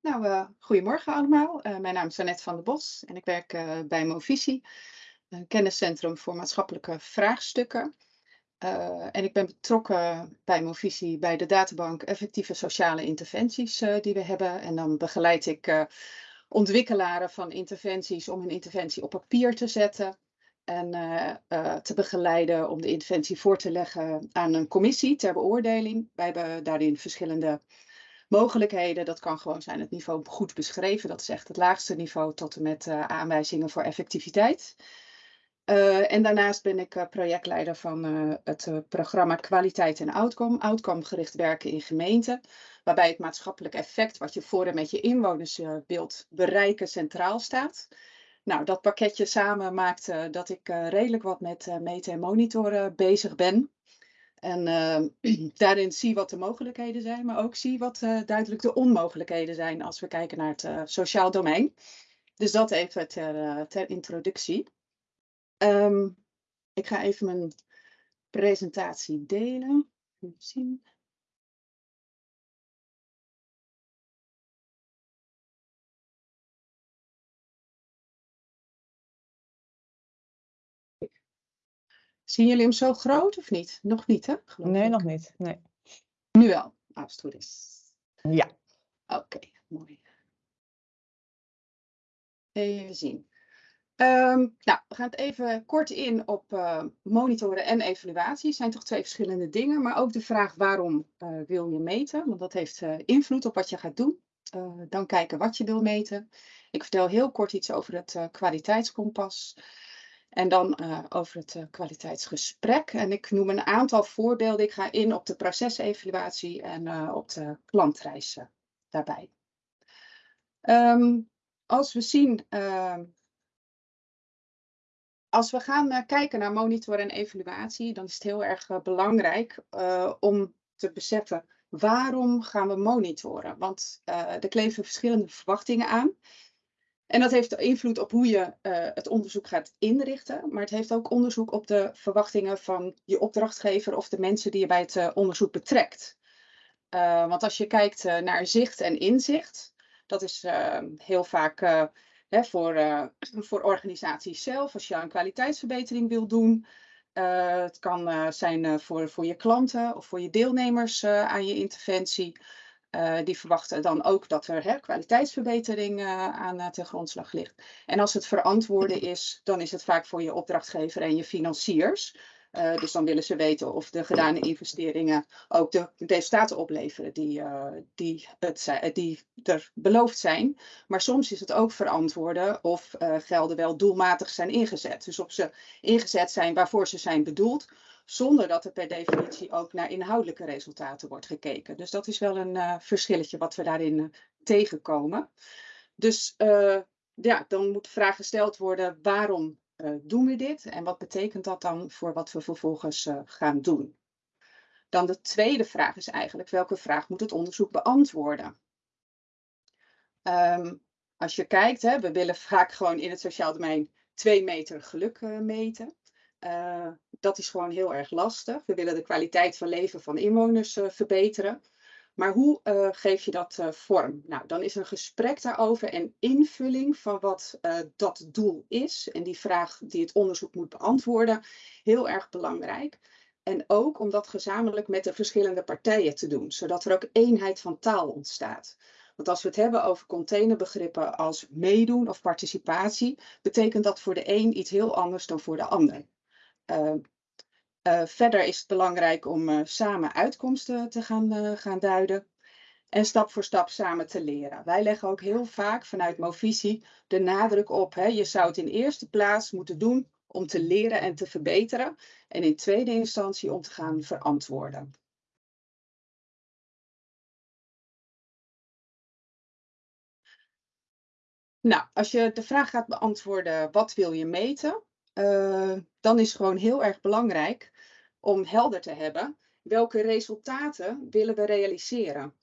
nou, uh, goedemorgen allemaal. Uh, mijn naam is Annette van der Bos en ik werk uh, bij Movisie, een kenniscentrum voor maatschappelijke vraagstukken. en ik ben betrokken bij Movisie bij de databank effectieve sociale interventies die we hebben. En dan begeleid ik ontwikkelaren van interventies om een interventie op papier te zetten. En te begeleiden om de interventie voor te leggen aan een commissie ter beoordeling. Wij hebben daarin verschillende mogelijkheden. Dat kan gewoon zijn het niveau goed beschreven. Dat is echt het laagste niveau tot en met uh, aanwijzingen voor effectiviteit. Uh, en daarnaast ben ik uh, projectleider van het programma Kwaliteit en Outcome. Outcome gericht werken in gemeenten. Waarbij het maatschappelijk effect wat je voor en met je inwoners wilt bereiken centraal staat. Nou, dat pakketje samen maakt dat ik redelijk wat met meten en monitoren bezig ben. En uh, daarin zie wat de mogelijkheden zijn, maar ook zie wat uh, duidelijk de onmogelijkheden zijn als we kijken naar het uh, sociaal domein. Dus dat even ter, eh, ter introductie. Um, ik ga even mijn presentatie delen. Even zien. Zien jullie hem zo groot of niet? Nog niet, hè? nee, nog niet. Nee. Nu wel, als het goed is. Ja. Oké, mooi. Even zien. Um, nou, we gaan het even kort in op uh, monitoren en evaluatie. Het zijn toch twee verschillende dingen, maar ook de vraag waarom uh, wil je meten? Want dat heeft uh, invloed op wat je gaat doen. dan kijken wat je wil meten. Ik vertel heel kort iets over het kwaliteitskompas. En dan uh, over het uh, kwaliteitsgesprek. En ik noem een aantal voorbeelden. Ik ga in op de procesevaluatie en uh, op de klantreizen daarbij. Um, als we zien, ehm, als we gaan kijken naar monitor en evaluatie, dan is het heel erg belangrijk om te beseffen waarom gaan we monitoren. Want er kleven verschillende verwachtingen aan. En dat heeft invloed op hoe je uh, het onderzoek gaat inrichten, maar het heeft ook onderzoek op de verwachtingen van je opdrachtgever of de mensen die je bij het uh, onderzoek betrekt. Uh, want als je kijkt naar zicht en inzicht, dat is heel vaak hè, voor, voor organisaties zelf, als je een kwaliteitsverbetering wil doen. het kan zijn voor, voor je klanten of voor je deelnemers aan je interventie. Uh, die verwachten dan ook dat er hè, kwaliteitsverbetering uh, aan uh, ten grondslag ligt. En als het verantwoorden is, dan is het vaak voor je opdrachtgever en je financiers. Dus dan willen ze weten of de gedane investeringen ook de resultaten opleveren die, die, het, die er beloofd zijn. Maar soms is het ook verantwoorden of gelden wel doelmatig zijn ingezet. Dus of ze ingezet zijn waarvoor ze zijn bedoeld zonder dat er per definitie ook naar inhoudelijke resultaten wordt gekeken. Dus dat is wel een verschilletje wat we daarin tegenkomen. Dus ja, dan moet de vraag gesteld worden, waarom doen we dit? En wat betekent dat dan voor wat we vervolgens gaan doen? Dan de tweede vraag is eigenlijk, welke vraag moet het onderzoek beantwoorden? Um, als je kijkt, hè, we willen vaak gewoon in het sociaal domein twee meter geluk meten. Uh, dat is gewoon heel erg lastig. We willen de kwaliteit van leven van inwoners verbeteren. Maar hoe uh, geef je dat vorm? Nou, dan is een gesprek daarover en invulling van wat dat doel is. En die vraag die het onderzoek moet beantwoorden, heel erg belangrijk. En ook om dat gezamenlijk met de verschillende partijen te doen, zodat er ook eenheid van taal ontstaat. Want als we het hebben over containerbegrippen als meedoen of participatie, betekent dat voor de een iets heel anders dan voor de ander. Uh, verder is het belangrijk om uh, samen uitkomsten te gaan, gaan duiden. En stap voor stap samen te leren. Wij leggen ook heel vaak vanuit Movisie de nadruk op. Hè, je zou het in eerste plaats moeten doen om te leren en te verbeteren. En in tweede instantie om te gaan verantwoorden. Nou, als je de vraag gaat beantwoorden, wat wil je meten? Uh, dan is gewoon heel erg belangrijk om helder te hebben welke resultaten willen we realiseren.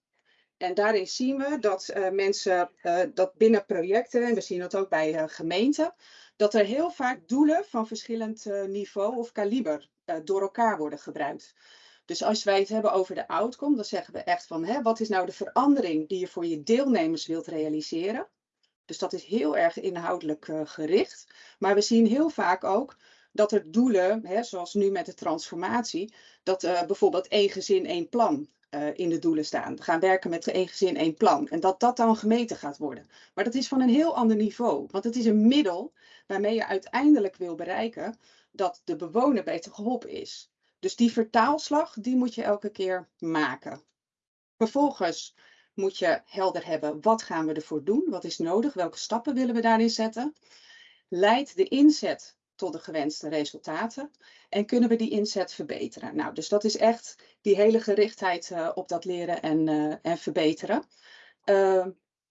En daarin zien we dat uh, mensen uh, dat binnen projecten, en we zien dat ook bij gemeenten, dat er heel vaak doelen van verschillend niveau of kaliber door elkaar worden gebruikt. Dus als wij het hebben over de outcome, dan zeggen we echt van hè, wat is nou de verandering die je voor je deelnemers wilt realiseren. Dus dat is heel erg inhoudelijk uh, gericht. Maar we zien heel vaak ook dat er doelen, hè, zoals nu met de transformatie, dat uh, bijvoorbeeld één gezin, één plan uh, in de doelen staan. We gaan werken met één gezin, één plan. En dat dat dan gemeten gaat worden. Maar dat is van een heel ander niveau. Want het is een middel waarmee je uiteindelijk wil bereiken dat de bewoner beter geholpen is. Dus die vertaalslag, die moet je elke keer maken. Vervolgens moet je helder hebben, wat gaan we ervoor doen? Wat is nodig? Welke stappen willen we daarin zetten? Leidt de inzet tot de gewenste resultaten? En kunnen we die inzet verbeteren? Nou, dus dat is echt die hele gerichtheid uh, op dat leren en, uh, en verbeteren. Uh,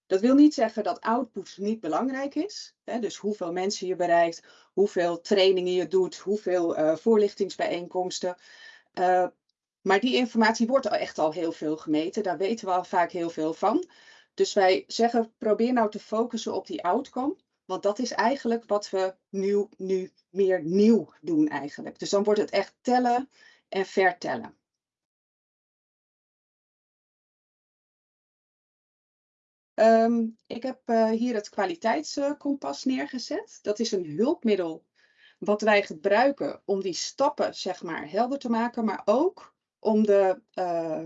dat wil niet zeggen dat output niet belangrijk is. Hè? Dus hoeveel mensen je bereikt, hoeveel trainingen je doet, hoeveel voorlichtingsbijeenkomsten. Maar die informatie wordt echt al heel veel gemeten. Daar weten we al vaak heel veel van. Dus wij zeggen, probeer nou te focussen op die outcome. Want dat is eigenlijk wat we nu, nu meer nieuw doen eigenlijk. Dus dan wordt het echt tellen en vertellen. Um, ik heb uh, hier het kwaliteitskompas neergezet. Dat is een hulpmiddel wat wij gebruiken om die stappen zeg maar helder te maken, maar ook om de, uh,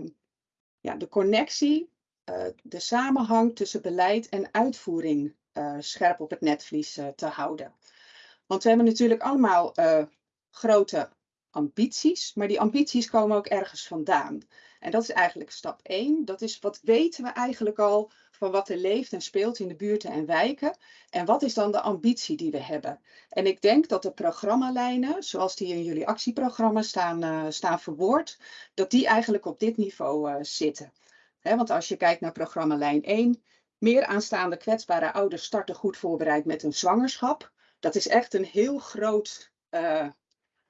ja, de connectie, uh, de samenhang tussen beleid en uitvoering scherp op het netvlies te houden. Want we hebben natuurlijk allemaal grote ambities, maar die ambities komen ook ergens vandaan. En dat is eigenlijk stap 1. Dat is wat weten we eigenlijk al van wat er leeft en speelt in de buurten en wijken. En wat is dan de ambitie die we hebben? En ik denk dat de programmalijnen, zoals die in jullie actieprogramma staan, uh, staan verwoord, dat die eigenlijk op dit niveau uh, zitten. Want als je kijkt naar programmalijn 1, meer aanstaande kwetsbare ouders starten goed voorbereid met een zwangerschap. Dat is echt een heel groot, uh,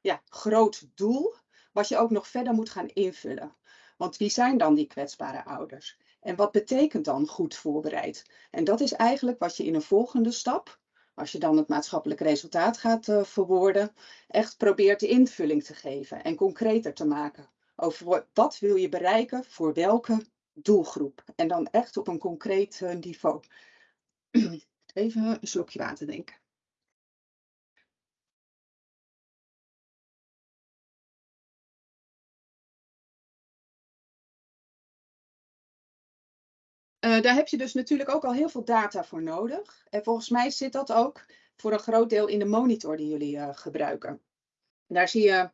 ja, groot doel, wat je ook nog verder moet gaan invullen. Want wie zijn dan die kwetsbare ouders? En wat betekent dan goed voorbereid? En dat is eigenlijk wat je in een volgende stap, als je dan het maatschappelijk resultaat gaat uh, verwoorden, echt probeert de invulling te geven en concreter te maken. Over wat wil je bereiken voor welke doelgroep? En dan echt op een concreet uh, niveau. Even een slokje water denken. Uh, daar heb je dus natuurlijk ook al heel veel data voor nodig. En volgens mij zit dat ook voor een groot deel in de monitor die jullie uh, gebruiken. Daar zie je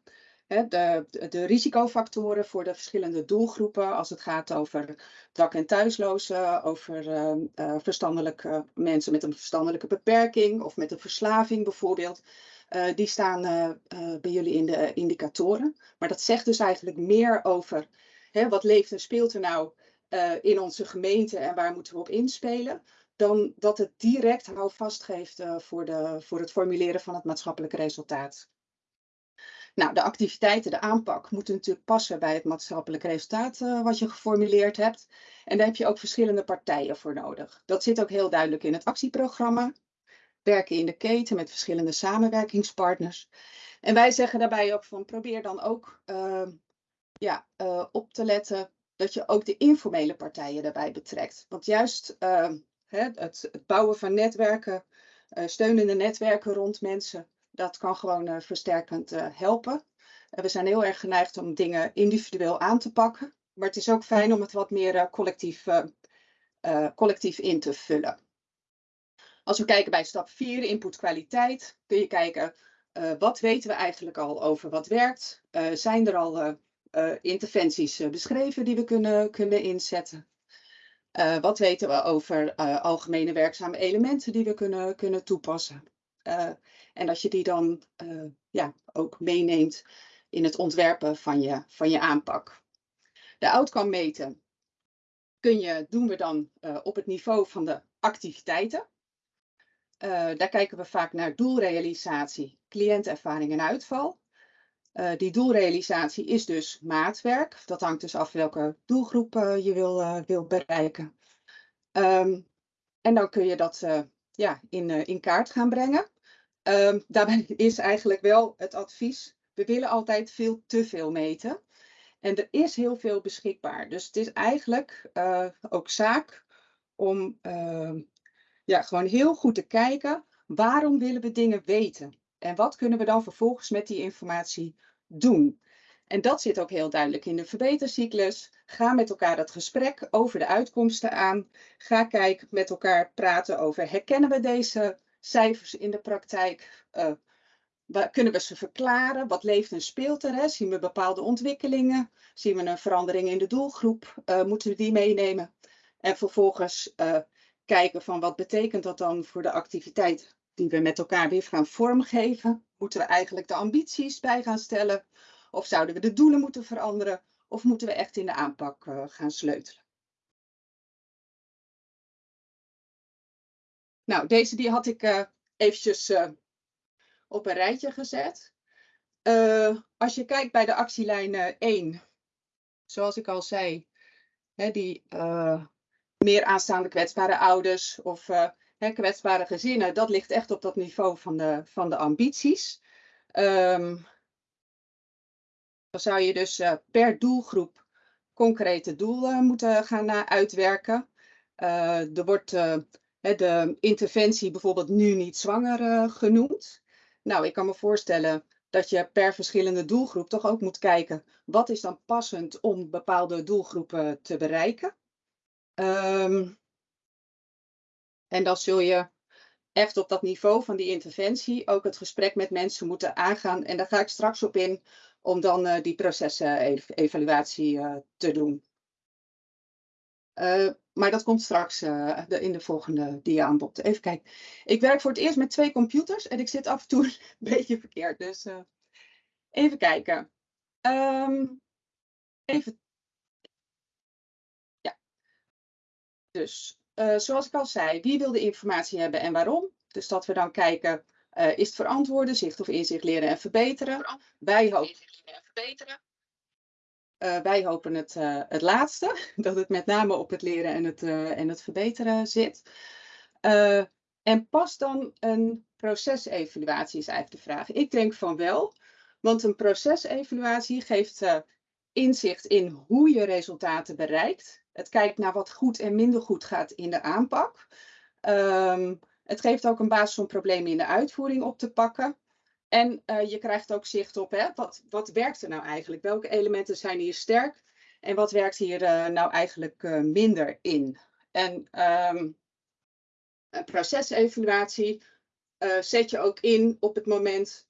hè, de, de, risicofactoren voor de verschillende doelgroepen als het gaat over dak- en thuislozen, over uh, verstandelijke mensen met een verstandelijke beperking of met een verslaving bijvoorbeeld. die staan bij jullie in de indicatoren. Maar dat zegt dus eigenlijk meer over hè, wat leeft en speelt er nou uh, in onze gemeente en waar moeten we op inspelen, dan dat het direct houvast geeft uh, voor, de, voor het formuleren van het maatschappelijke resultaat. Nou, de activiteiten, de aanpak moeten natuurlijk passen bij het maatschappelijk resultaat uh, wat je geformuleerd hebt. En daar heb je ook verschillende partijen voor nodig. Dat zit ook heel duidelijk in het actieprogramma. Werken in de keten met verschillende samenwerkingspartners. En wij zeggen daarbij ook van probeer dan ook ja, op te letten dat je ook de informele partijen daarbij betrekt. Want juist uh, het, het, bouwen van netwerken, uh, steunende netwerken rond mensen, dat kan gewoon uh, versterkend helpen. we zijn heel erg geneigd om dingen individueel aan te pakken. Maar het is ook fijn om het wat meer collectief, collectief in te vullen. Als we kijken bij stap 4, input kwaliteit, kun je kijken wat weten we eigenlijk al over wat werkt. zijn er al interventies uh, beschreven die we kunnen, kunnen inzetten. Uh, wat weten we over algemene werkzame elementen die we kunnen, kunnen toepassen? en als je die dan ja, ook meeneemt in het ontwerpen van je, van je aanpak. De outcome meten kun je, doen we dan op het niveau van de activiteiten. daar kijken we vaak naar doelrealisatie, cliëntervaring en uitval. Uh, die doelrealisatie is dus maatwerk. Dat hangt dus af welke doelgroep uh, je wil, uh, wil bereiken. Um, en dan kun je dat ja, in, in kaart gaan brengen. Um, daarbij is eigenlijk wel het advies, we willen altijd veel te veel meten. En er is heel veel beschikbaar. Dus het is eigenlijk ook zaak om uh, ja, gewoon heel goed te kijken waarom willen we dingen weten? En wat kunnen we dan vervolgens met die informatie doen? En dat zit ook heel duidelijk in de verbetercyclus. Ga met elkaar dat gesprek over de uitkomsten aan. Ga kijken met elkaar praten over herkennen we deze cijfers in de praktijk? Uh, kunnen we ze verklaren? Wat leeft en speelt er? Zien we bepaalde ontwikkelingen? Zien we een verandering in de doelgroep? Uh, moeten we die meenemen? En vervolgens uh, kijken van wat betekent dat dan voor de activiteit die we met elkaar weer gaan vormgeven? Moeten we eigenlijk de ambities bij gaan stellen? Of zouden we de doelen moeten veranderen? Of moeten we echt in de aanpak uh, gaan sleutelen? Nou, deze die had ik uh, eventjes uh, op een rijtje gezet. als je kijkt bij de actielijn 1, zoals ik al zei, hè, die meer aanstaande kwetsbare ouders of hè, kwetsbare gezinnen, dat ligt echt op dat niveau van de, van de ambities. Um, dan zou je dus uh, per doelgroep concrete doelen moeten gaan uh, uitwerken. Uh, er wordt de interventie bijvoorbeeld nu niet zwanger genoemd. Nou, ik kan me voorstellen dat je per verschillende doelgroep toch ook moet kijken wat is dan passend om bepaalde doelgroepen te bereiken. Um, en dan zul je echt op dat niveau van die interventie ook het gesprek met mensen moeten aangaan. En daar ga ik straks op in om dan uh, die procesevaluatie uh, te doen. Maar dat komt straks in de volgende dia aan bod. Even kijken. Ik werk voor het eerst met twee computers en ik zit af en toe een beetje verkeerd. Dus even kijken. Um, even. Ja. Dus uh, zoals ik al zei, wie wil de informatie hebben en waarom? Dus dat we dan kijken, uh, is het verantwoorden, zicht of inzicht leren en verbeteren? Wij hopen, uh, wij hopen het, het laatste, dat het met name op het leren en het, en het verbeteren zit. en past dan een procesevaluatie is eigenlijk de vraag. Ik denk van wel, want een procesevaluatie geeft inzicht in hoe je resultaten bereikt. Het kijkt naar wat goed en minder goed gaat in de aanpak. Um, het geeft ook een basis om problemen in de uitvoering op te pakken. En uh, je krijgt ook zicht op hè, wat, wat werkt er nou eigenlijk? Welke elementen zijn hier sterk? En wat werkt hier uh, nou eigenlijk uh, minder in? En um, een procesevaluatie zet je ook in op het moment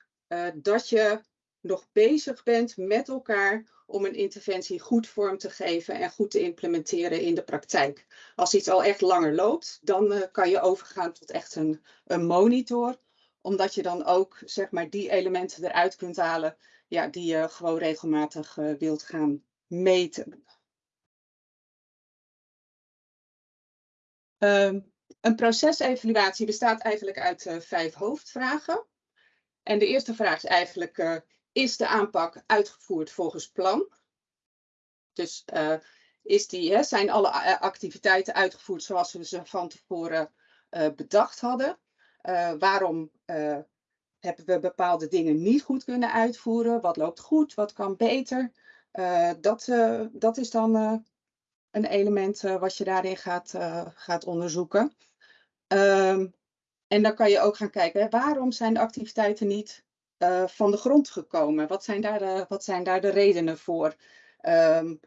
dat je nog bezig bent met elkaar om een interventie goed vorm te geven en goed te implementeren in de praktijk. Als iets al echt langer loopt, dan uh, kan je overgaan tot echt een, een monitor, omdat je dan ook zeg maar, die elementen eruit kunt halen ja, die je gewoon regelmatig uh, wilt gaan meten. Um, een procesevaluatie bestaat eigenlijk uit uh, vijf hoofdvragen. En de eerste vraag is eigenlijk, is de aanpak uitgevoerd volgens plan? Dus uh, is die, hè, zijn alle activiteiten uitgevoerd zoals we ze van tevoren uh, bedacht hadden? Waarom hebben we bepaalde dingen niet goed kunnen uitvoeren? Wat loopt goed? Wat kan beter? dat, dat is dan een element wat je daarin gaat, gaat onderzoeken. Um, en dan kan je ook gaan kijken, waarom zijn de activiteiten niet uh, van de grond gekomen? Wat zijn daar de, wat zijn daar de redenen voor? Um,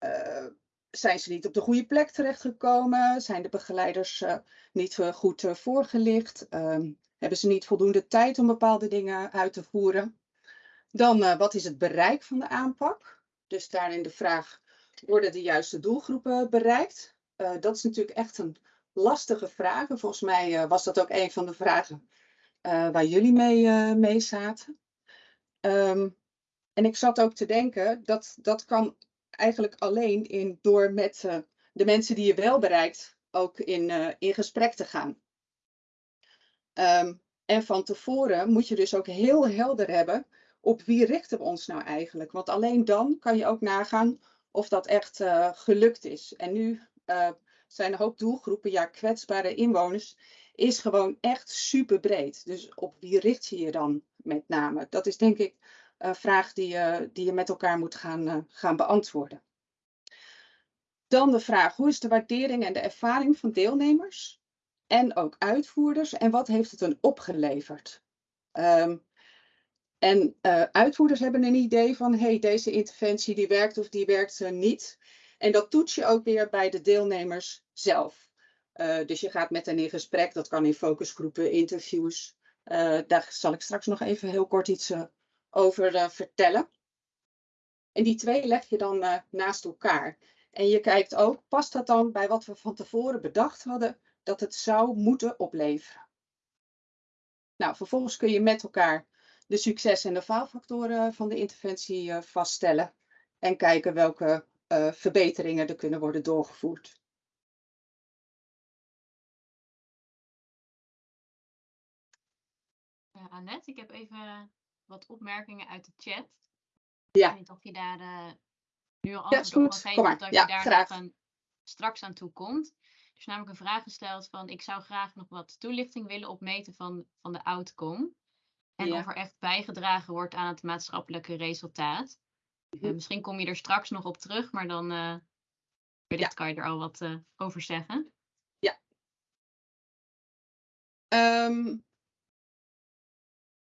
uh, zijn ze niet op de goede plek terechtgekomen? Zijn de begeleiders uh, niet goed voorgelicht? Um, hebben ze niet voldoende tijd om bepaalde dingen uit te voeren? Dan, wat is het bereik van de aanpak? Dus daarin de vraag, worden de juiste doelgroepen bereikt? dat is natuurlijk echt een lastige vraag. volgens mij was dat ook een van de vragen waar jullie mee, uh, mee zaten. Um, en ik zat ook te denken, dat, dat kan eigenlijk alleen in, door met uh, de mensen die je wel bereikt ook in, in gesprek te gaan. Um, en van tevoren moet je dus ook heel helder hebben op wie richten we ons nou eigenlijk. Want alleen dan kan je ook nagaan of dat echt gelukt is. En nu zijn een hoop doelgroepen, ja, kwetsbare inwoners, is gewoon echt super breed. Dus op wie richt je je dan met name? Dat is denk ik vraag die je, die je met elkaar moet gaan, gaan beantwoorden. Dan de vraag, hoe is de waardering en de ervaring van deelnemers en ook uitvoerders en wat heeft het een opgeleverd? Um, en uh, uitvoerders hebben een idee van, hey, deze interventie die werkt of die werkt niet. En dat toets je ook weer bij de deelnemers zelf. Uh, dus je gaat met hen in gesprek, dat kan in focusgroepen, interviews. daar zal ik straks nog even heel kort iets over vertellen. En die twee leg je dan naast elkaar. En je kijkt ook, past dat dan bij wat we van tevoren bedacht hadden dat het zou moeten opleveren? Nou, vervolgens kun je met elkaar de succes- en de faalfactoren van de interventie vaststellen en kijken welke verbeteringen er kunnen worden doorgevoerd. Annette, ik heb even wat opmerkingen uit de chat. Ja. Ik weet niet of je daar uh, nu al ja, antwoord op kan geven, of dat ja, je daar graag. nog een, straks aan toe komt. Er is namelijk een vraag gesteld van, ik zou graag nog wat toelichting willen opmeten van, van de outcome. En Ja. of er echt bijgedragen wordt aan het maatschappelijke resultaat. Mhm. Eh, misschien kom je er straks nog op terug, maar dan eh wellicht kan je er al wat eh, over zeggen. Ehm,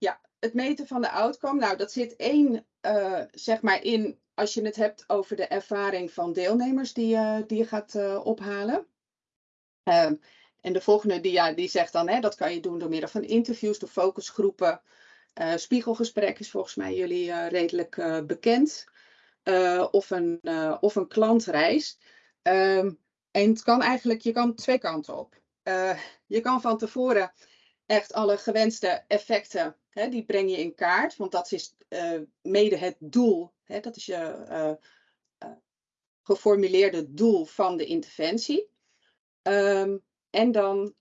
ja, het meten van de outcome. Nou, dat zit één, eh, zeg maar, in als je het hebt over de ervaring van deelnemers die, je die je gaat eh, ophalen. Ehm, en de volgende dia die zegt dan, hè, dat kan je doen door middel van interviews, door focusgroepen. Eh, spiegelgesprek is volgens mij jullie eh, redelijk eh, bekend. Eh, of, een, eh, of een klantreis. Ehm, en het kan eigenlijk, je kan twee kanten op. Eh, je kan van tevoren echt alle gewenste effecten, die breng je in kaart. Want dat is eh, mede het doel. Dat is je eh, eh, geformuleerde doel van de interventie. Ehm, en dan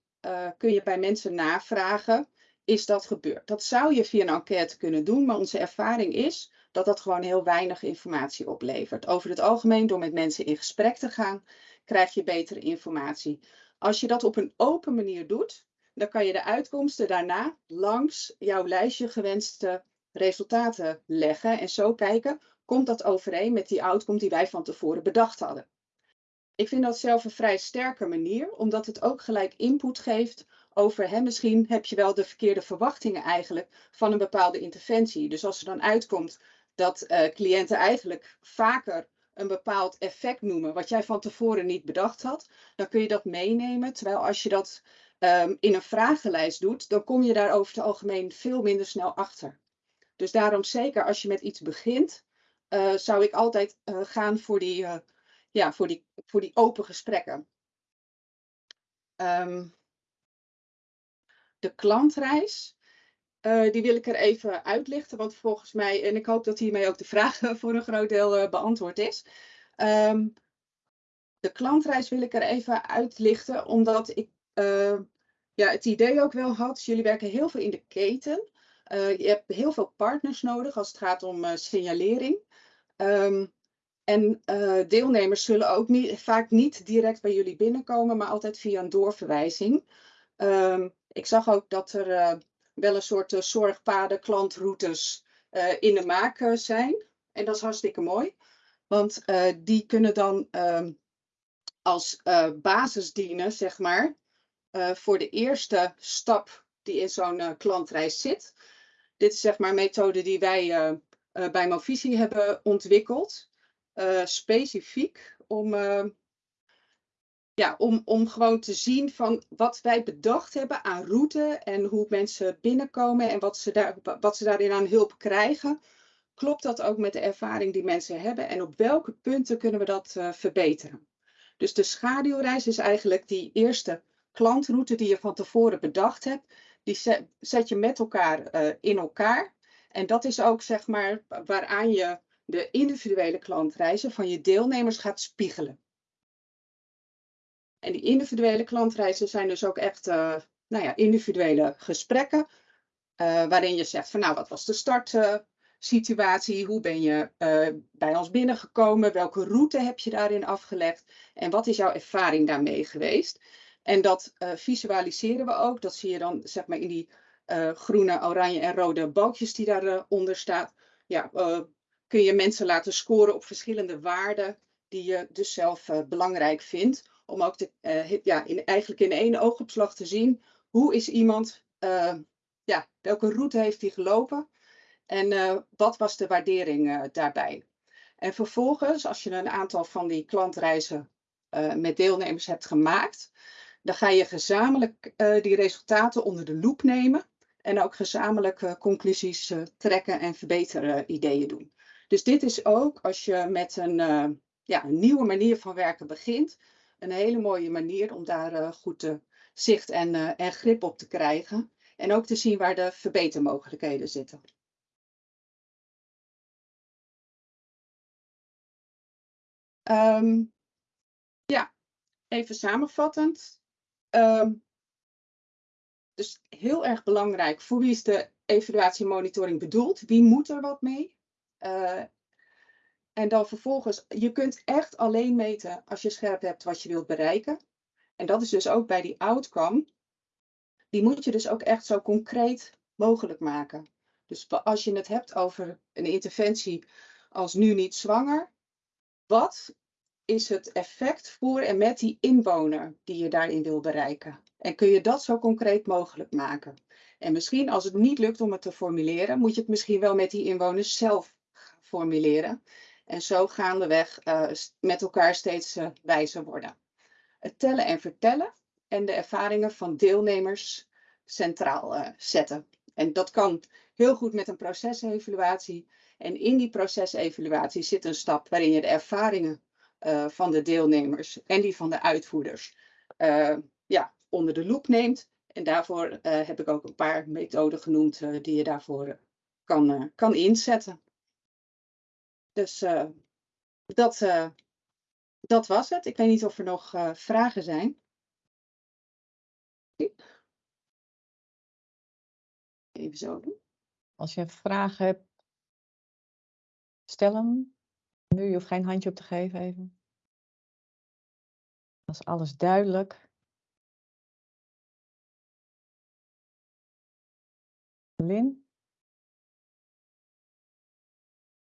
kun je bij mensen navragen, is dat gebeurd? Dat zou je via een enquête kunnen doen, maar onze ervaring is dat dat gewoon heel weinig informatie oplevert. Over het algemeen, door met mensen in gesprek te gaan, krijg je betere informatie. Als je dat op een open manier doet, dan kan je de uitkomsten daarna langs jouw lijstje gewenste resultaten leggen en zo kijken, komt dat overeen met die outcome die wij van tevoren bedacht hadden. Ik vind dat zelf een vrij sterke manier, omdat het ook gelijk input geeft over, hè, misschien heb je wel de verkeerde verwachtingen eigenlijk van een bepaalde interventie. Dus als er dan uitkomt dat uh, cliënten eigenlijk vaker een bepaald effect noemen, wat jij van tevoren niet bedacht had, dan kun je dat meenemen. Terwijl als je dat um, in een vragenlijst doet, dan kom je daar over het algemeen veel minder snel achter. Dus daarom zeker als je met iets begint, uh, zou ik altijd uh, gaan voor die, uh, ja, voor, die, voor die open gesprekken. Um, de klantreis, die wil ik er even uitlichten, want volgens mij, en ik hoop dat hiermee ook de vraag voor een groot deel beantwoord is. Um, de klantreis wil ik er even uitlichten, omdat ik ja, het idee ook wel had, jullie werken heel veel in de keten. Je hebt heel veel partners nodig als het gaat om signalering. Um, en deelnemers zullen ook niet, vaak niet direct bij jullie binnenkomen, maar altijd via een doorverwijzing. Um, ik zag ook dat er wel een soort zorgpaden, klantroutes in de maak zijn. En dat is hartstikke mooi, want die kunnen dan um, als basis dienen, zeg maar, voor de eerste stap die in zo'n klantreis zit. Dit is zeg maar een methode die wij bij Movisie hebben ontwikkeld. Specifiek om, ja, om, om gewoon te zien van wat wij bedacht hebben aan route en hoe mensen binnenkomen en wat ze, daar, wat ze daarin aan hulp krijgen. Klopt dat ook met de ervaring die mensen hebben en op welke punten kunnen we dat verbeteren? Dus de schaduwreis is eigenlijk die eerste klantroute die je van tevoren bedacht hebt die zet je met elkaar uh, in elkaar. En dat is ook zeg maar waaraan je de individuele klantreizen van je deelnemers gaat spiegelen. En die individuele klantreizen zijn dus ook echt uh, nou ja, individuele gesprekken. Uh, waarin je zegt van nou wat was de startsituatie? Hoe ben je bij ons binnengekomen? Welke route heb je daarin afgelegd? En wat is jouw ervaring daarmee geweest? En dat visualiseren we ook. Dat zie je dan zeg maar in die groene, oranje en rode balkjes die daaronder staan. ja, eh, kun je mensen laten scoren op verschillende waarden die je dus zelf eh, belangrijk vindt. Om ook eh, ja, in, eigenlijk in één oogopslag te zien hoe is iemand, eh, ja, welke route heeft hij gelopen en eh, wat was de waardering daarbij. En vervolgens, als je een aantal van die klantreizen met deelnemers hebt gemaakt, dan ga je gezamenlijk die resultaten onder de loep nemen en ook gezamenlijk conclusies trekken en verbeteren ideeën doen. Dus dit is ook als je met een, ja, een nieuwe manier van werken begint, een hele mooie manier om daar eh, goed eh, zicht en, eh, en grip op te krijgen. En ook te zien waar de verbetermogelijkheden zitten. Ehm, ja, even samenvattend. Ehm, dus heel erg belangrijk, voor wie is de evaluatiemonitoring bedoeld? Wie moet er wat mee? En dan vervolgens, je kunt echt alleen meten als je scherp hebt wat je wilt bereiken. En dat is dus ook bij die outcome. Die moet je dus ook echt zo concreet mogelijk maken. Dus als je het hebt over een interventie als nu niet zwanger, wat is het effect voor en met die inwoner die je daarin wil bereiken? En kun je dat zo concreet mogelijk maken? En misschien als het niet lukt om het te formuleren, moet je het misschien wel met die inwoners zelf formuleren. En zo gaandeweg s- met elkaar steeds eh, wijzer worden. Het tellen en vertellen en de ervaringen van deelnemers centraal eh, zetten. En dat kan heel goed met een procesevaluatie. En in die procesevaluatie zit een stap waarin je de ervaringen van de deelnemers en die van de uitvoerders ja, onder de loep neemt. En daarvoor heb ik ook een paar methoden genoemd die je daarvoor kan, kan inzetten. Dus eh, dat, eh, dat was het. Ik weet niet of er nog eh, vragen zijn. Even zo doen. Als je vragen hebt, stel hem. Nu, je hoeft geen handje op te geven even. Is alles duidelijk. Lin?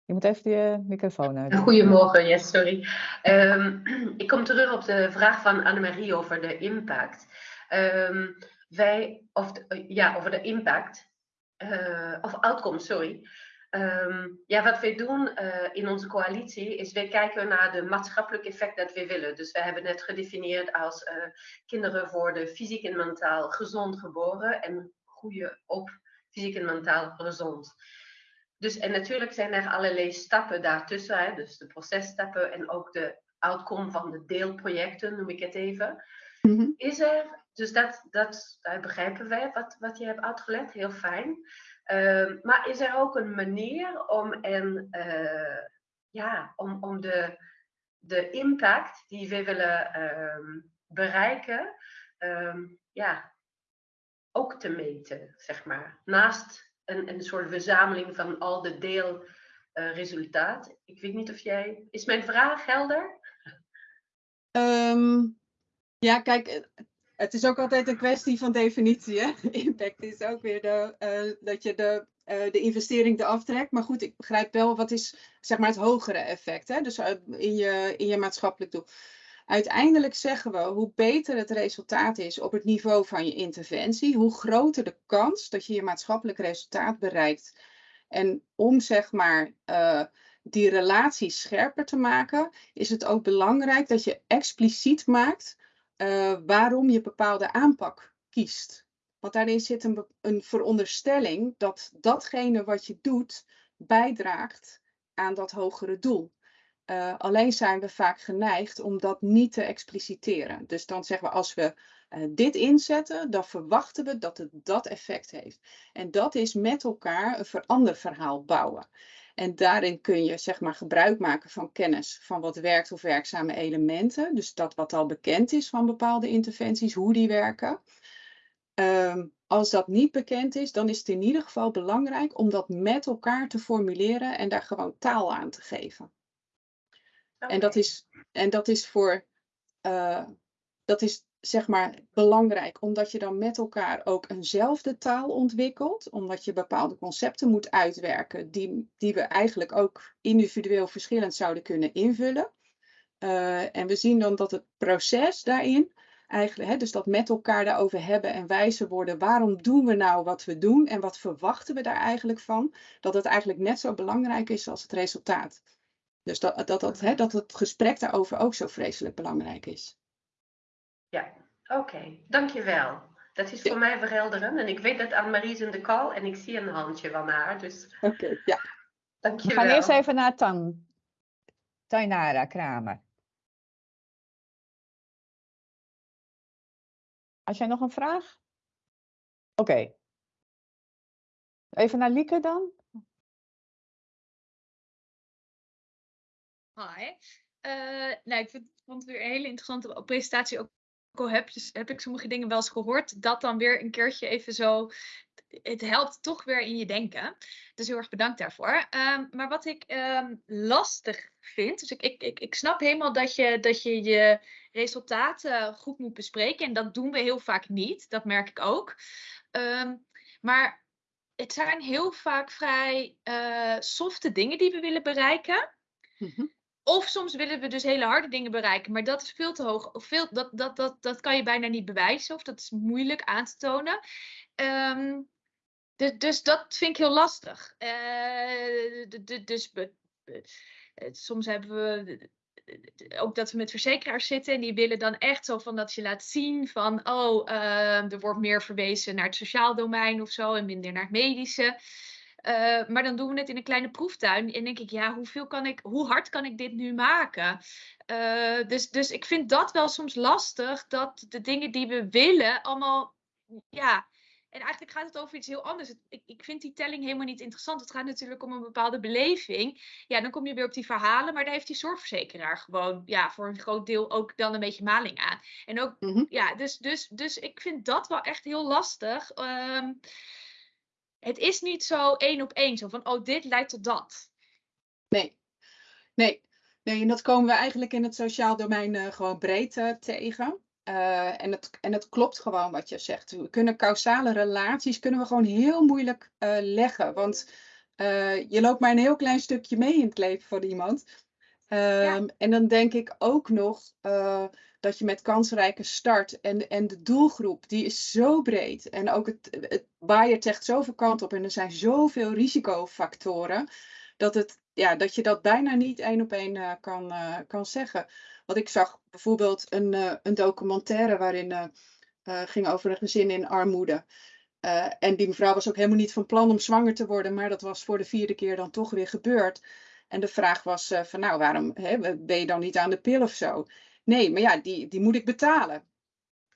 Je moet even je microfoon uit. Goedemorgen, yes, sorry. Ehm, ik kom terug op de vraag van Annemarie over de impact. Ehm, wij, of de- ja, over de impact, eh, of outcome, sorry. Ehm, ja, wat wij doen eh, in onze coalitie is wij kijken naar de maatschappelijk effect dat we willen. Dus we hebben net gedefinieerd als eh, kinderen worden fysiek en mentaal gezond geboren en groeien op fysiek en mentaal gezond. Dus en natuurlijk zijn er allerlei stappen daartussen, hè, dus de processtappen en ook de outcome van de deelprojecten, noem ik het even. Mhm. Is er, dus dat, dat, dat begrijpen wij wat, wat je hebt uitgelegd, heel fijn. Ehm, maar is er ook een manier om, en, eh, ja, om, om de, de impact die we willen ehm, bereiken, ehm, ja, ook te meten, zeg maar. Naast een, een soort verzameling van al de deelresultaten. ik weet niet of jij. Is mijn vraag helder? Ehm, ja, kijk, eh, het is ook altijd een kwestie van definitie. Hè? Impact is ook weer de, eh, dat je de, eh, de investering eraf trekt. Maar goed, ik begrijp wel wat is zeg maar het hogere effect. Hè? Dus uit- in, je, in je maatschappelijk doel. Uiteindelijk zeggen we, hoe beter het resultaat is op het niveau van je interventie, hoe groter de kans dat je je maatschappelijk resultaat bereikt. En om zeg maar eh, die relatie scherper te maken, is het ook belangrijk dat je expliciet maakt eh, waarom je bepaalde aanpak kiest. Want daarin zit een, een veronderstelling dat datgene wat je doet bijdraagt aan dat hogere doel. Eh, alleen zijn we vaak geneigd om dat niet te expliciteren. Dus dan zeggen we als we eh, dit inzetten, dan verwachten we dat het dat effect heeft. En dat is met elkaar een veranderverhaal bouwen. En daarin kun je zeg maar gebruik maken van kennis van wat werkt of werkzame elementen. Dus dat wat al bekend is van bepaalde interventies, hoe die werken. Ehm, als dat niet bekend is, dan is het in ieder geval belangrijk om dat met elkaar te formuleren en daar gewoon taal aan te geven. En dat is, en dat is voor, eh, dat is zeg maar belangrijk, omdat je dan met elkaar ook eenzelfde taal ontwikkelt, omdat je bepaalde concepten moet uitwerken die, die we eigenlijk ook individueel verschillend zouden kunnen invullen. Eh, en we zien dan dat het proces daarin, eigenlijk, hè, dus dat met elkaar daarover hebben en wijzer worden, waarom doen we nou wat we doen en wat verwachten we daar eigenlijk van, dat het eigenlijk net zo belangrijk is als het resultaat. Dus dat, dat, dat, hè, dat het gesprek daarover ook zo vreselijk belangrijk is. Ja, oké. Dankjewel. Dat is voor mij verhelderend. En ik weet dat Annemarie is in de call en ik zie een handje van haar. Dus Oké, ja. We dankjewel. gaan eerst even naar Tan. Tainara Kramer. Had jij nog een vraag? Oké. Even naar Lieke dan. Hi. Eh, nou, ik vind, vond het weer een hele interessante presentatie. Ook al heb, je- heb ik sommige dingen wel eens gehoord, dat dan weer een keertje even zo. Het helpt toch weer in je denken. Dus heel erg bedankt daarvoor. Ehm, maar wat ik ehm, lastig vind, dus ik, ik, ik, ik snap helemaal dat je, dat je je resultaten goed moet bespreken. En dat doen we heel vaak niet. Dat merk ik ook. Ehm, maar het zijn heel vaak vrij eh, softe dingen die we willen bereiken. Mhm. Of soms willen we dus hele harde dingen bereiken, maar dat is veel te hoog. Of veel, dat, dat, dat, dat kan je bijna niet bewijzen, of dat is moeilijk aan te tonen. Ehm, dus, dus dat vind ik heel lastig. Eh, dus eh, soms hebben we ook dat we met verzekeraars zitten en die willen dan echt zo van dat je laat zien van oh, eh, er wordt meer verwezen naar het sociaal domein of zo en minder naar het medische. Eh, maar dan doen we het in een kleine proeftuin. En denk ik, ja, hoeveel kan ik, hoe hard kan ik dit nu maken? Eh, dus, dus ik vind dat wel soms lastig, dat de dingen die we willen allemaal, ja. En eigenlijk gaat het over iets heel anders. Ik, ik vind die telling helemaal niet interessant. Het gaat natuurlijk om een bepaalde beleving. Ja, dan kom je weer op die verhalen, maar daar heeft die zorgverzekeraar gewoon, ja, voor een groot deel ook dan een beetje maling aan. En ook, Mhm. ja, dus, dus, dus ik vind dat wel echt heel lastig. Ehm, het is niet zo één op één, zo van, oh, dit leidt tot dat. Nee. Nee. Nee, en dat komen we eigenlijk in het sociaal domein eh, gewoon breed eh, tegen. Eh, en, het, en het klopt gewoon wat je zegt. We kunnen causale relaties kunnen we gewoon heel moeilijk leggen. Want je loopt maar een heel klein stukje mee in het leven van iemand. Ehm, En dan denk ik ook nog dat je met kansrijke start en, en de doelgroep, die is zo breed. En ook het, het waaiert echt zoveel kant op. En er zijn zoveel risicofactoren. Dat, het, ja, dat je dat bijna niet één op één eh, kan, eh, kan zeggen. Want ik zag bijvoorbeeld een, eh, een documentaire waarin ging over een gezin in armoede. En die mevrouw was ook helemaal niet van plan om zwanger te worden, maar dat was voor de vierde keer dan toch weer gebeurd. En de vraag was van nou, waarom hè, ben je dan niet aan de pil of zo? Nee, maar ja, die, die moet ik betalen.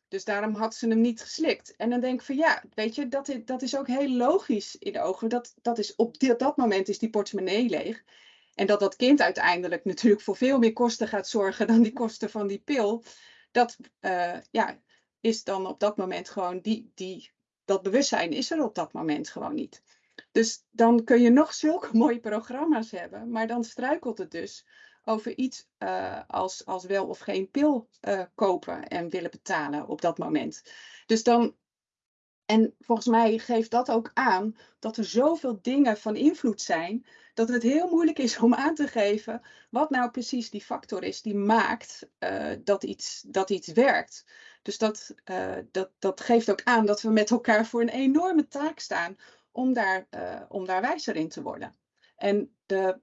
Dus daarom had ze hem niet geslikt. En dan denk ik van ja, weet je, dat is, dat is ook heel logisch in de ogen. Dat, dat is op dat moment is die portemonnee leeg. En dat dat kind uiteindelijk natuurlijk voor veel meer kosten gaat zorgen dan die kosten van die pil. Dat eh, ja, is dan op dat moment gewoon die, die, dat bewustzijn is er op dat moment gewoon niet. Dus dan kun je nog zulke mooie programma's hebben, maar dan struikelt het dus over iets eh, als, als wel of geen pil eh, kopen en willen betalen op dat moment. Dus dan, en volgens mij geeft dat ook aan dat er zoveel dingen van invloed zijn, dat het heel moeilijk is om aan te geven wat nou precies die factor is die maakt eh, dat, iets, dat iets werkt. Dus dat, dat, dat geeft ook aan dat we met elkaar voor een enorme taak staan om daar, om daar wijzer in te worden. En de,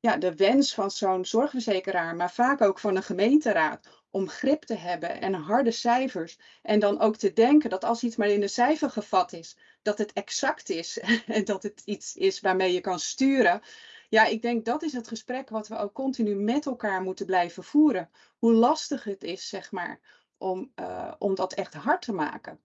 ja, de wens van zo'n zorgverzekeraar, maar vaak ook van een gemeenteraad, om grip te hebben en harde cijfers. En dan ook te denken dat als iets maar in een cijfer gevat is, dat het exact is en dat het iets is waarmee je kan sturen. Ja, ik denk dat is het gesprek wat we ook continu met elkaar moeten blijven voeren. Hoe lastig het is, zeg maar, om, uh, om dat echt hard te maken.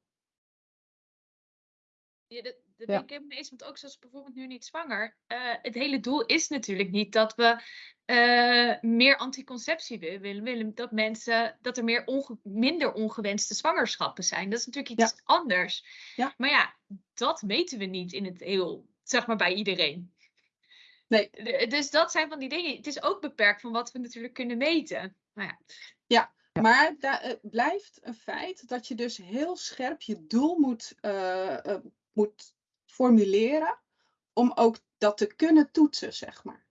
Dat Ja. denk ik helemaal eens, want ook zoals bijvoorbeeld nu niet zwanger. eh, het hele doel is natuurlijk niet dat we eh, meer anticonceptie wi- willen. willen dat mensen, dat er meer onge- minder ongewenste zwangerschappen zijn. Dat is natuurlijk iets anders. Ja. Maar ja, dat meten we niet in het heel, zeg maar bij iedereen. Nee. Dus dat zijn van die dingen. Het is ook beperkt van wat we natuurlijk kunnen meten. Nou ja, Maar da- het blijft een feit dat je dus heel scherp je doel moet, eh, eh, moet formuleren om ook dat te kunnen toetsen, zeg maar.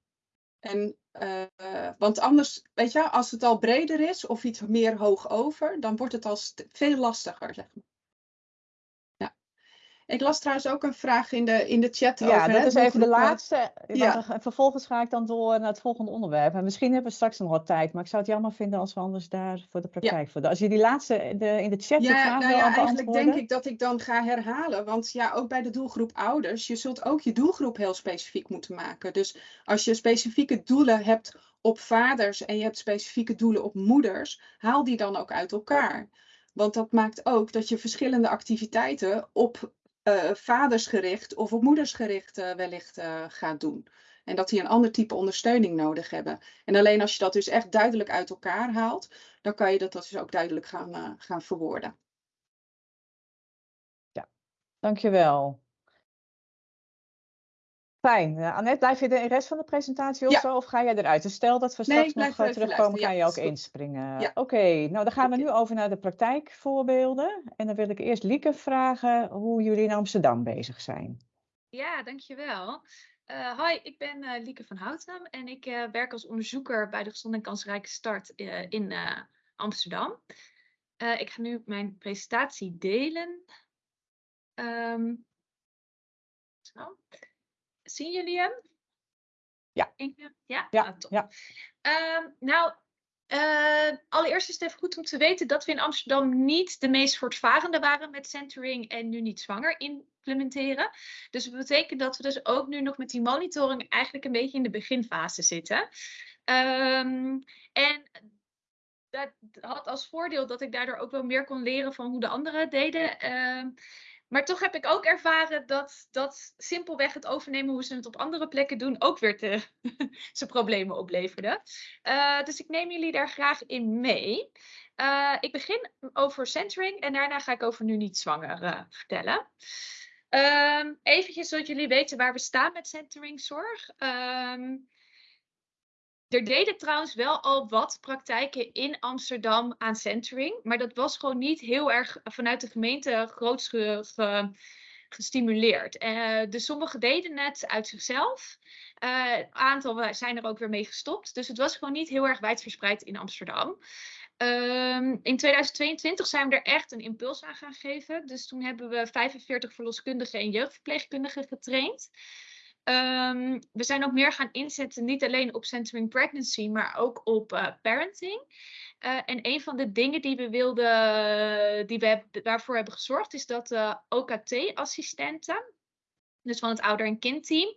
En, eh, want anders, weet je, als het al breder is of iets meer hoog over, dan wordt het al veel lastiger, zeg maar. Ja. Ik las trouwens ook een vraag in de, in de chat Ja, over. dat hè, is even de laatste. ja. vervolgens ga ik dan door naar het volgende onderwerp. En misschien hebben we straks nog wat tijd, maar ik zou het jammer vinden als we anders daar voor de praktijk voor. Als je die laatste in de, in de chat de Ja, vraag nou ja, eigenlijk denk ik dat ik dan ga herhalen. Want ja, ook bij de doelgroep ouders, je zult ook je doelgroep heel specifiek moeten maken. Dus als je specifieke doelen hebt op vaders en je hebt specifieke doelen op moeders, haal die dan ook uit elkaar. Want dat maakt ook dat je verschillende activiteiten op eh, vaders gericht of op moeders gericht eh, wellicht eh, gaat doen. En dat die een ander type ondersteuning nodig hebben. En alleen als je dat dus echt duidelijk uit elkaar haalt, dan kan je dat dus ook duidelijk gaan, gaan verwoorden. Dankjewel. Fijn. Eh, Annette, blijf je de rest van de presentatie of Ja. zo? Of ga jij eruit? Dus stel dat we Nee, straks nog eh, terugkomen, ga Ja, je ook inspringen. Ja. Oké, nou dan gaan we nu over naar de praktijkvoorbeelden. En dan wil ik eerst Lieke vragen hoe jullie in Amsterdam bezig zijn. Ja, dankjewel. Eh hoi, ik ben eh, Lieke van Houten en ik eh, werk als onderzoeker bij de Gezond en Kansrijke Start eh, in eh, Amsterdam. Eh, ik ga nu mijn presentatie delen. Ehm, zo. Zien jullie hem? Ja. Inge? Ja? Ja, Ah, top. ja. Ehm, nou, eh, allereerst is het even goed om te weten dat we in Amsterdam niet de meest voortvarende waren met centering en nu niet zwanger implementeren. Dus dat betekent dat we dus ook nu nog met die monitoring eigenlijk een beetje in de beginfase zitten. Ehm, en dat had als voordeel dat ik daardoor ook wel meer kon leren van hoe de anderen deden. Ehm, maar toch heb ik ook ervaren dat, dat simpelweg het overnemen hoe ze het op andere plekken doen ook weer te, zijn problemen opleverde. Eh, dus ik neem jullie daar graag in mee. Eh, ik begin over centering en daarna ga ik over nu niet zwanger eh, vertellen. Ehm eventjes zodat jullie weten waar we staan met centeringzorg. Ehm er deden trouwens wel al wat praktijken in Amsterdam aan centering, maar dat was gewoon niet heel erg vanuit de gemeente groots ge- ge- gestimuleerd. Eh, dus sommigen deden het uit zichzelf. Eh, een aantal zijn er ook weer mee gestopt. Dus het was gewoon niet heel erg wijdverspreid in Amsterdam. Ehm, in 2022 zijn we er echt een impuls aan gaan geven. Dus toen hebben we 45 verloskundigen en jeugdverpleegkundigen getraind. Ehm, we zijn ook meer gaan inzetten, niet alleen op centering pregnancy, maar ook op eh, parenting. Eh, en een van de dingen die we wilden, die we waarvoor hebben gezorgd, is dat de OKT-assistenten, dus van het ouder- en kindteam,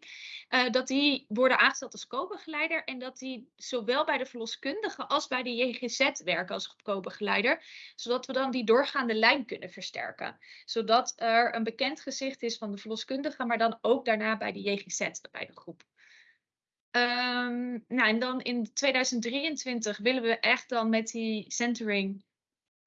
eh, dat die worden aangesteld als co-begeleider en dat die zowel bij de verloskundige als bij de JGZ werken als co-begeleider, zodat we dan die doorgaande lijn kunnen versterken. Zodat er een bekend gezicht is van de verloskundige, maar dan ook daarna bij de JGZ, bij de groep. Ehm, nou, en dan in 2023 willen we echt dan met die centering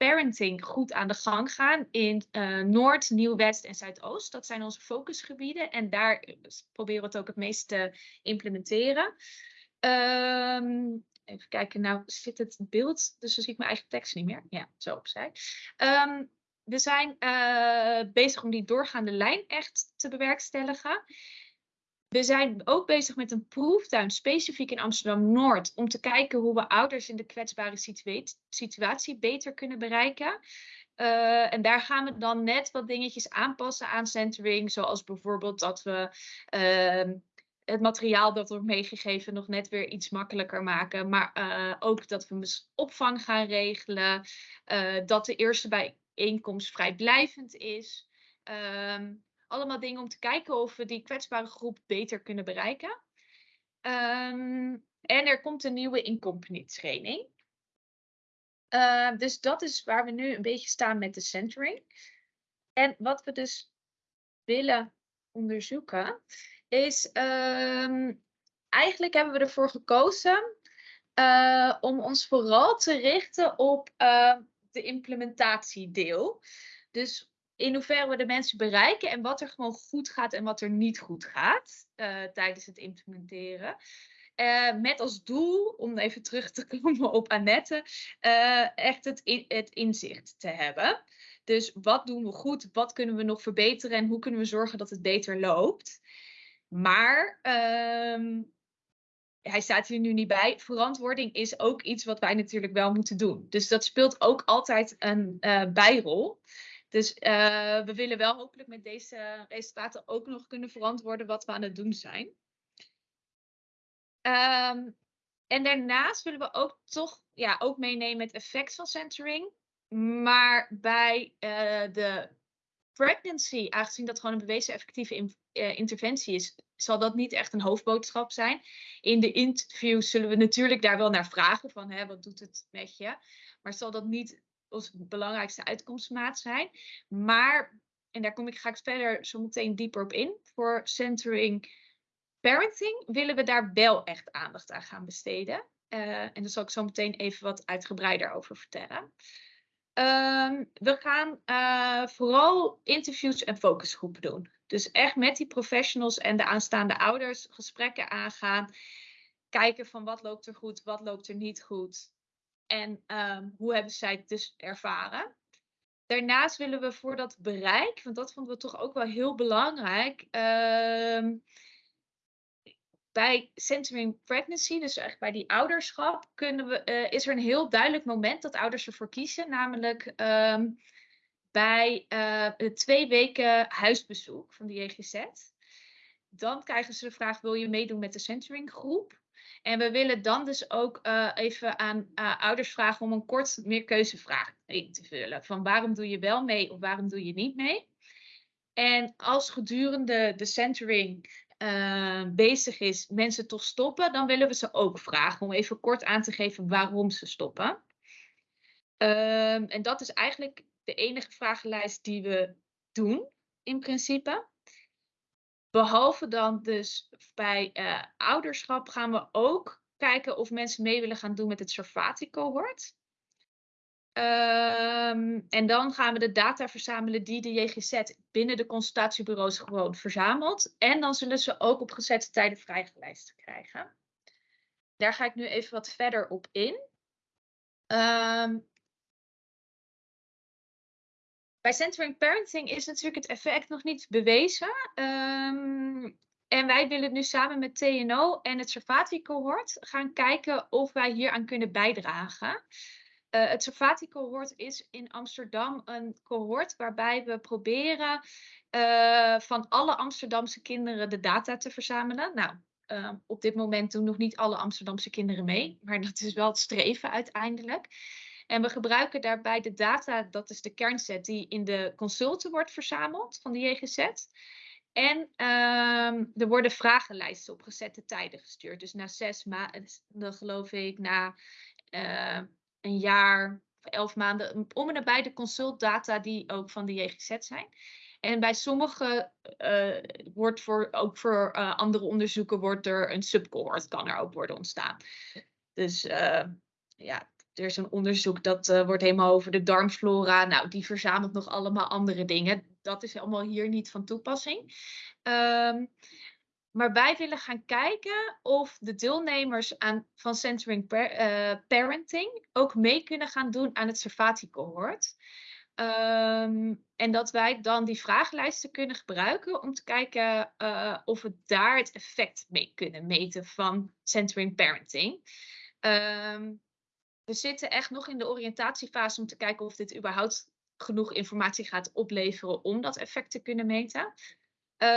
parenting goed aan de gang gaan in eh, Noord, Nieuw-West en Zuidoost. Dat zijn onze focusgebieden en daar eh, proberen we het ook het meest te implementeren. Ehm, even kijken, nou zit het beeld, dus dan zie ik mijn eigen tekst niet meer. Ja, zo opzij. Ehm, we zijn eh, bezig om die doorgaande lijn echt te bewerkstelligen. We zijn ook bezig met een proeftuin specifiek in Amsterdam-Noord om te kijken hoe we ouders in de kwetsbare situa- situatie beter kunnen bereiken. Eh, en daar gaan we dan net wat dingetjes aanpassen aan centering, zoals bijvoorbeeld dat we ehm, het materiaal dat wordt meegegeven nog net weer iets makkelijker maken. Maar eh, ook dat we opvang gaan regelen, eh, dat de eerste bijeenkomst vrijblijvend is. Ehm, allemaal dingen om te kijken of we die kwetsbare groep beter kunnen bereiken. Ehm, en er komt een nieuwe in-company training. Eh, dus dat is waar we nu een beetje staan met de centering. En wat we dus willen onderzoeken is, ehm, eigenlijk hebben we ervoor gekozen eh, om ons vooral te richten op eh, de implementatiedeel. Dus in hoeverre we de mensen bereiken en wat er gewoon goed gaat en wat er niet goed gaat eh, tijdens het implementeren. eh, met als doel, om even terug te komen op Annette, eh, echt het, in- het inzicht te hebben. Dus wat doen we goed, wat kunnen we nog verbeteren en hoe kunnen we zorgen dat het beter loopt. Maar ehm, hij staat hier nu niet bij. Verantwoording is ook iets wat wij natuurlijk wel moeten doen. Dus dat speelt ook altijd een bijrol. Dus eh, we willen wel hopelijk met deze resultaten ook nog kunnen verantwoorden wat we aan het doen zijn. Ehm, en daarnaast willen we ook toch ja, ook meenemen het effect van centering. Maar bij eh, de pregnancy, aangezien dat gewoon een bewezen effectieve eh, interventie is, zal dat niet echt een hoofdboodschap zijn. In de interviews zullen we natuurlijk daar wel naar vragen van hè, wat doet het met je. Maar zal dat niet ons belangrijkste uitkomstmaat zijn. Maar, en daar kom ik, ga ik verder zo meteen dieper op in, voor centering parenting willen we daar wel echt aandacht aan gaan besteden. Eh, en daar zal ik zo meteen even wat uitgebreider over vertellen. Ehm, we gaan eh, vooral interviews en focusgroepen doen. Dus echt met die professionals en de aanstaande ouders gesprekken aangaan. Kijken van wat loopt er goed, wat loopt er niet goed. En ehm, hoe hebben zij het dus ervaren. Daarnaast willen we voor dat bereik, want dat vonden we toch ook wel heel belangrijk. ehm, bij centering pregnancy, dus echt bij die ouderschap, kunnen we, eh, is er een heel duidelijk moment dat ouders ervoor kiezen, namelijk ehm, bij eh, twee weken huisbezoek van de JGZ. Dan krijgen ze de vraag: wil je meedoen met de centering groep? En we willen dan dus ook eh, even aan eh, ouders vragen om een kort meerkeuzevraag in te vullen. Van waarom doe je wel mee of waarom doe je niet mee? En als gedurende de centering eh, bezig is mensen toch stoppen, dan willen we ze ook vragen om even kort aan te geven waarom ze stoppen. Ehm, en dat is eigenlijk de enige vragenlijst die we doen, in principe. Behalve dan dus bij eh, ouderschap gaan we ook kijken of mensen mee willen gaan doen met het Sarfati-cohort. Ehm, en dan gaan we de data verzamelen die de JGZ binnen de consultatiebureaus gewoon verzamelt. En dan zullen ze ook op gezette tijden vrijgelijst krijgen. Daar ga ik nu even wat verder op in. Ehm, bij centering parenting is natuurlijk het effect nog niet bewezen. Ehm, en wij willen nu samen met TNO en het Sarfati-cohort gaan kijken of wij hieraan kunnen bijdragen. Eh, het Sarfati-cohort is in Amsterdam een cohort waarbij we proberen eh, van alle Amsterdamse kinderen de data te verzamelen. Nou, eh, op dit moment doen nog niet alle Amsterdamse kinderen mee, maar dat is wel het streven uiteindelijk. En we gebruiken daarbij de data, dat is de kernset die in de consulten wordt verzameld van de JGZ. En ehm, er worden vragenlijsten op gezette tijden gestuurd. Dus na zes maanden, geloof ik, na eh, een jaar of elf maanden, om en nabij de consultdata die ook van de JGZ zijn. En bij sommige eh, wordt voor, ook voor eh, andere onderzoeken wordt er een subcohort, kan er ook worden ontstaan. Dus ja, er is een onderzoek dat eh, wordt helemaal over de darmflora. Nou, die verzamelt nog allemaal andere dingen. Dat is allemaal hier niet van toepassing. Ehm, maar wij willen gaan kijken of de deelnemers aan, van Centering eh, Parenting ook mee kunnen gaan doen aan het Servati-cohort. Ehm, en dat wij dan die vragenlijsten kunnen gebruiken om te kijken eh, of we daar het effect mee kunnen meten van Centering Parenting. Ehm, we zitten echt nog in de oriëntatiefase om te kijken of dit überhaupt genoeg informatie gaat opleveren om dat effect te kunnen meten. Uh,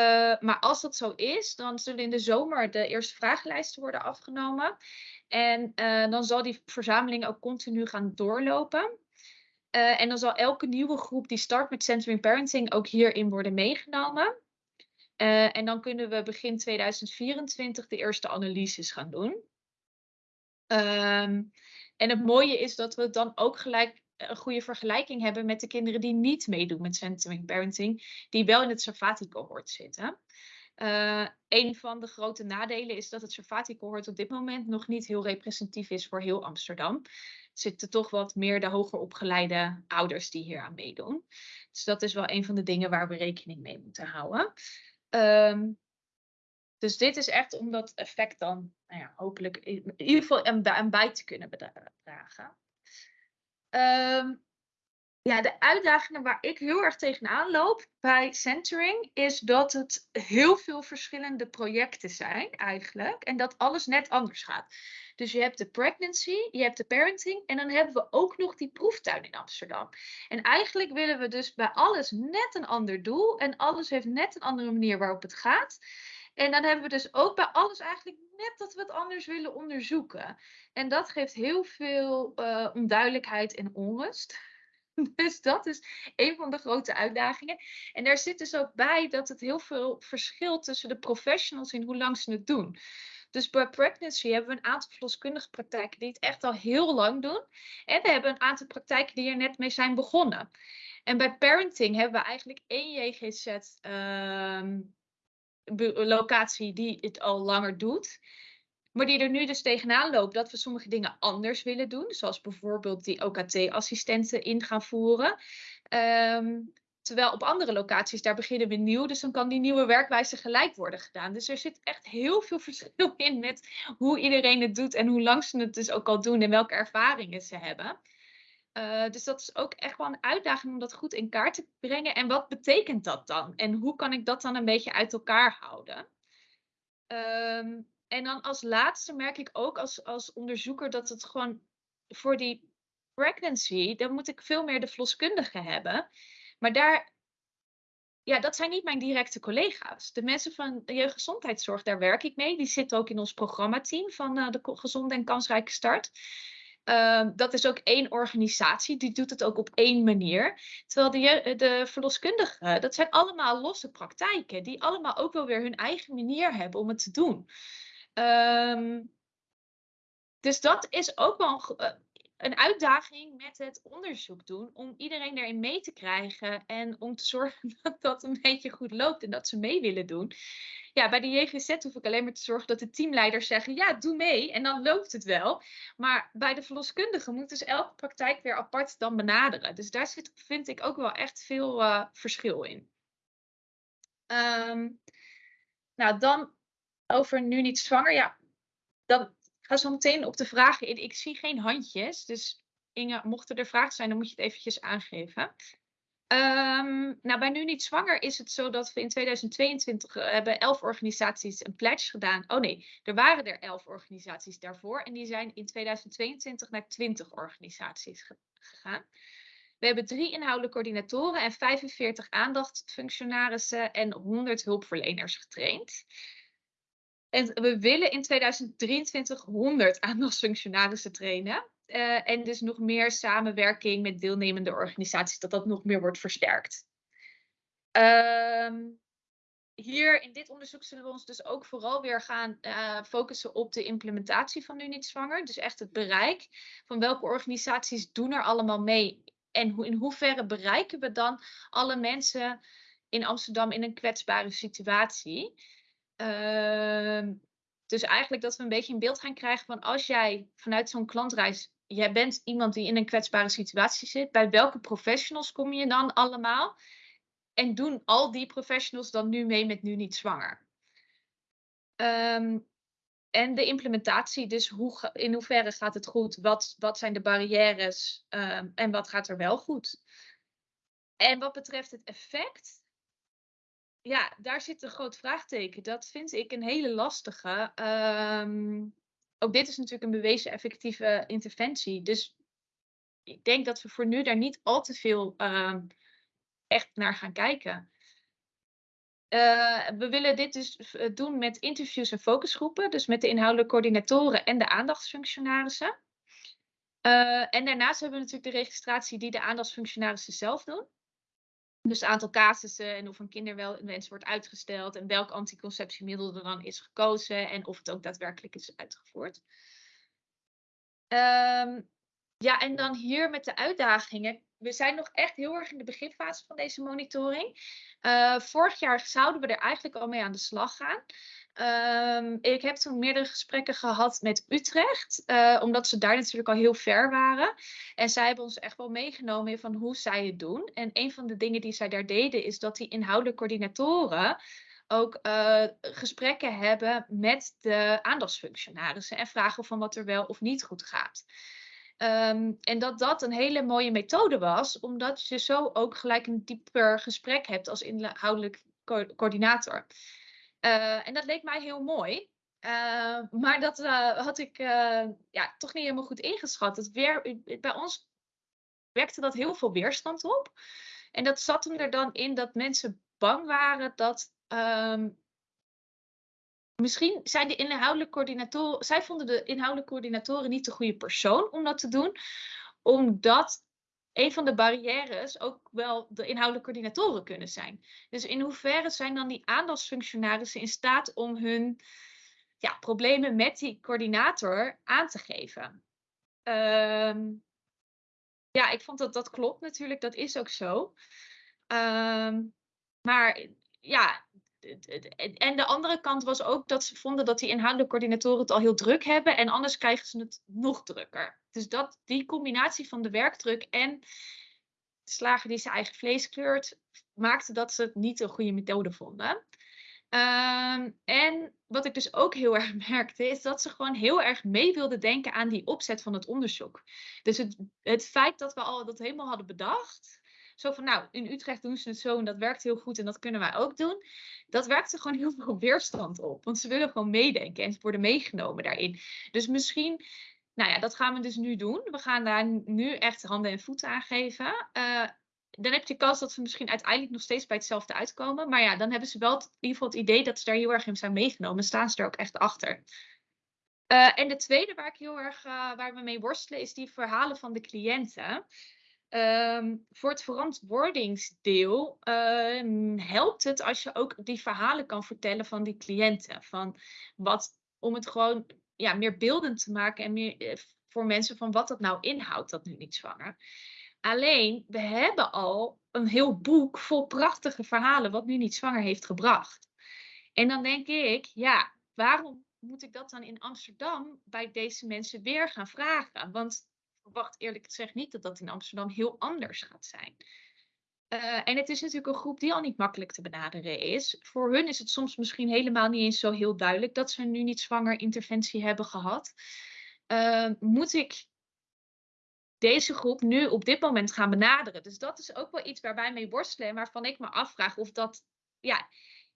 maar als dat zo is, dan zullen in de zomer de eerste vragenlijsten worden afgenomen. En uh, dan zal die verzameling ook continu gaan doorlopen. Uh, en dan zal elke nieuwe groep die start met Centering Parenting ook hierin worden meegenomen. en dan kunnen we begin 2024 de eerste analyses gaan doen. Um, en het mooie is dat we dan ook gelijk een goede vergelijking hebben met de kinderen die niet meedoen met Centering Parenting, die wel in het Sarfati-cohort zitten. Uh, een van de grote nadelen is dat het Sarfati-cohort op dit moment nog niet heel representatief is voor heel Amsterdam. Er zitten toch wat meer de hoger opgeleide ouders die hier aan meedoen. Dus dat is wel een van de dingen waar we rekening mee moeten houden. Um, Dus dit is echt om dat effect dan nou ja, hopelijk in ieder geval aan bij te kunnen dragen. Ehm, ja, de uitdagingen waar ik heel erg tegenaan loop bij centering is dat het heel veel verschillende projecten zijn eigenlijk en dat alles net anders gaat. Dus je hebt de pregnancy, je hebt de parenting en dan hebben we ook nog die proeftuin in Amsterdam. En eigenlijk willen we dus bij alles net een ander doel en alles heeft net een andere manier waarop het gaat. En dan hebben we dus ook bij alles eigenlijk net dat we het anders willen onderzoeken. En dat geeft heel veel uh, onduidelijkheid en onrust. Dus dat is een van de grote uitdagingen. En daar zit dus ook bij dat het heel veel verschilt tussen de professionals in hoe lang ze het doen. Dus bij pregnancy hebben we een aantal verloskundige praktijken die het echt al heel lang doen. En we hebben een aantal praktijken die er net mee zijn begonnen. En bij parenting hebben we eigenlijk één JGZ ehm, locatie die het al langer doet. Maar die er nu dus tegenaan loopt dat we sommige dingen anders willen doen. Zoals bijvoorbeeld die OKT-assistenten in gaan voeren. Ehm, terwijl op andere locaties, daar beginnen we nieuw. Dus dan kan die nieuwe werkwijze gelijk worden gedaan. Dus er zit echt heel veel verschil in met hoe iedereen het doet. En hoe lang ze het dus ook al doen en welke ervaringen ze hebben. Uh, dus dat is ook echt wel een uitdaging om dat goed in kaart te brengen. En wat betekent dat dan? En hoe kan ik dat dan een beetje uit elkaar houden? Um, en dan als laatste merk ik ook als, als onderzoeker dat het gewoon voor die pregnancy, dan moet ik veel meer de verloskundige hebben. Maar daar, ja, dat zijn niet mijn directe collega's. De mensen van de jeugdgezondheidszorg, daar werk ik mee. Die zitten ook in ons programmateam van uh, de Gezonde en Kansrijke Start. Uh, dat is ook één organisatie, die doet het ook op één manier. Terwijl de, de verloskundigen, dat zijn allemaal losse praktijken, die allemaal ook wel weer hun eigen manier hebben om het te doen. Um, dus dat is ook wel een, eh, uitdaging met het onderzoek doen, om iedereen erin mee te krijgen en om te zorgen dat dat een beetje goed loopt en dat ze mee willen doen. Ja, bij de JGZ hoef ik alleen maar te zorgen dat de teamleiders zeggen, ja, doe mee en dan loopt het wel. Maar bij de verloskundigen moet dus elke praktijk weer apart dan benaderen. Dus daar zit, vind ik ook wel echt veel uh, verschil in. Um, nou, dan over nu niet zwanger, ja, dan ga zo meteen op de vragen in. Ik zie geen handjes, dus Inge, mochten er vragen zijn, dan moet je het eventjes aangeven. Um, nou, bij Nu Niet Zwanger is het zo dat we in 2022 uh, hebben elf organisaties een pledge gedaan. Oh nee, er waren er elf organisaties daarvoor. En die zijn in 2022 naar 20 organisaties gegaan. We hebben drie inhoudelijke coördinatoren en 45 aandachtfunctionarissen en 100 hulpverleners getraind. En we willen in 2023 100 aandachtsfunctionarissen trainen. Uh, en dus nog meer samenwerking met deelnemende organisaties, dat dat nog meer wordt versterkt. Um, hier in dit onderzoek zullen we ons dus ook vooral weer gaan uh, focussen op de implementatie van Nu Niet Zwanger. Dus echt het bereik van welke organisaties doen er allemaal mee. En in hoeverre bereiken we dan alle mensen in Amsterdam in een kwetsbare situatie. Uh, dus eigenlijk dat we een beetje een beeld gaan krijgen van als jij vanuit zo'n klantreis, jij bent iemand die in een kwetsbare situatie zit, bij welke professionals kom je dan allemaal? En doen al die professionals dan nu mee met nu niet zwanger? Um, en de implementatie, dus hoe, in hoeverre gaat het goed? Wat, wat zijn de barrières um, en wat gaat er wel goed? En wat betreft het effect, ja, daar zit een groot vraagteken. Dat vind ik een hele lastige. Um, ook dit is natuurlijk een bewezen effectieve interventie. Dus ik denk dat we voor nu daar niet al te veel um, echt naar gaan kijken. Uh, we willen dit dus eh, doen met interviews en focusgroepen. Dus met de inhoudelijke coördinatoren en de aandachtsfunctionarissen. Uh, en daarnaast hebben we natuurlijk de registratie die de aandachtsfunctionarissen zelf doen. Dus het aantal casussen en of een kinderwens wordt uitgesteld en welk anticonceptiemiddel er dan is gekozen en of het ook daadwerkelijk is uitgevoerd. Um, ja, en dan hier met de uitdagingen. We zijn nog echt heel erg in de beginfase van deze monitoring. Uh, vorig jaar zouden we er eigenlijk al mee aan de slag gaan. Um, ik heb toen meerdere gesprekken gehad met Utrecht, uh, omdat ze daar natuurlijk al heel ver waren. En zij hebben ons echt wel meegenomen van hoe zij het doen. En een van de dingen die zij daar deden, is dat die inhoudelijke coördinatoren ook eh, gesprekken hebben met de aandachtsfunctionarissen en vragen van wat er wel of niet goed gaat. Ehm, en dat dat een hele mooie methode was, omdat je zo ook gelijk een dieper gesprek hebt als inhoudelijk co- coördinator. Eh, en dat leek mij heel mooi. Eh, maar dat eh, had ik ja, toch niet helemaal goed ingeschat. Weer, bij ons werkte dat heel veel weerstand op. En dat zat hem er dan in dat mensen bang waren dat. ehm, misschien zijn de inhoudelijke coördinatoren. Zij vonden de inhoudelijke coördinatoren niet de goede persoon om dat te doen, omdat een van de barrières ook wel de inhoudelijke coördinatoren kunnen zijn. Dus in hoeverre zijn dan die aandachtsfunctionarissen in staat om hun ja, problemen met die coördinator aan te geven? Ehm, ja, ik vond dat dat klopt natuurlijk, dat is ook zo. Ehm, maar ja, en- de andere kant was ook dat ze vonden dat die inhoudelijke coördinatoren het al heel druk hebben en anders krijgen ze het nog drukker. Dus dat, die combinatie van de werkdruk en de die zijn eigen vlees kleurt, maakte dat ze het niet een goede methode vonden. Ehm, en wat ik dus ook heel erg merkte, is dat ze gewoon heel erg mee wilden denken aan die opzet van het onderzoek. Dus het, het feit dat we al dat helemaal hadden bedacht, zo van nou, in Utrecht doen ze het zo en dat werkt heel goed en dat kunnen wij ook doen. Dat werkte gewoon heel veel weerstand op, want ze willen gewoon meedenken en ze worden meegenomen daarin. Dus misschien, nou ja, dat gaan we dus nu doen. We gaan daar nu echt handen en voeten aan geven. Eh, dan heb je kans dat ze misschien uiteindelijk nog steeds bij hetzelfde uitkomen. Maar ja, dan hebben ze wel in ieder geval het idee dat ze daar heel erg in zijn meegenomen. Staan ze er ook echt achter. Eh, en de tweede waar ik heel erg eh, waar we mee worstelen, is die verhalen van de cliënten. Ehm, voor het verantwoordingsdeel ehm, helpt het als je ook die verhalen kan vertellen van die cliënten. Van wat, om het gewoon ja, meer beeldend te maken en meer eh, voor mensen van wat dat nou inhoudt, dat nu niet zwanger. Alleen, we hebben al een heel boek vol prachtige verhalen wat nu niet zwanger heeft gebracht. En dan denk ik, ja, waarom moet ik dat dan in Amsterdam bij deze mensen weer gaan vragen? Want verwacht eerlijk gezegd niet dat dat in Amsterdam heel anders gaat zijn. Eh, en het is natuurlijk een groep die al niet makkelijk te benaderen is. Voor hun is het soms misschien helemaal niet eens zo heel duidelijk dat ze nu niet zwanger interventie hebben gehad. Eh, moet ik deze groep nu op dit moment gaan benaderen? Dus dat is ook wel iets waar wij mee worstelen en waarvan ik me afvraag of dat. Ja,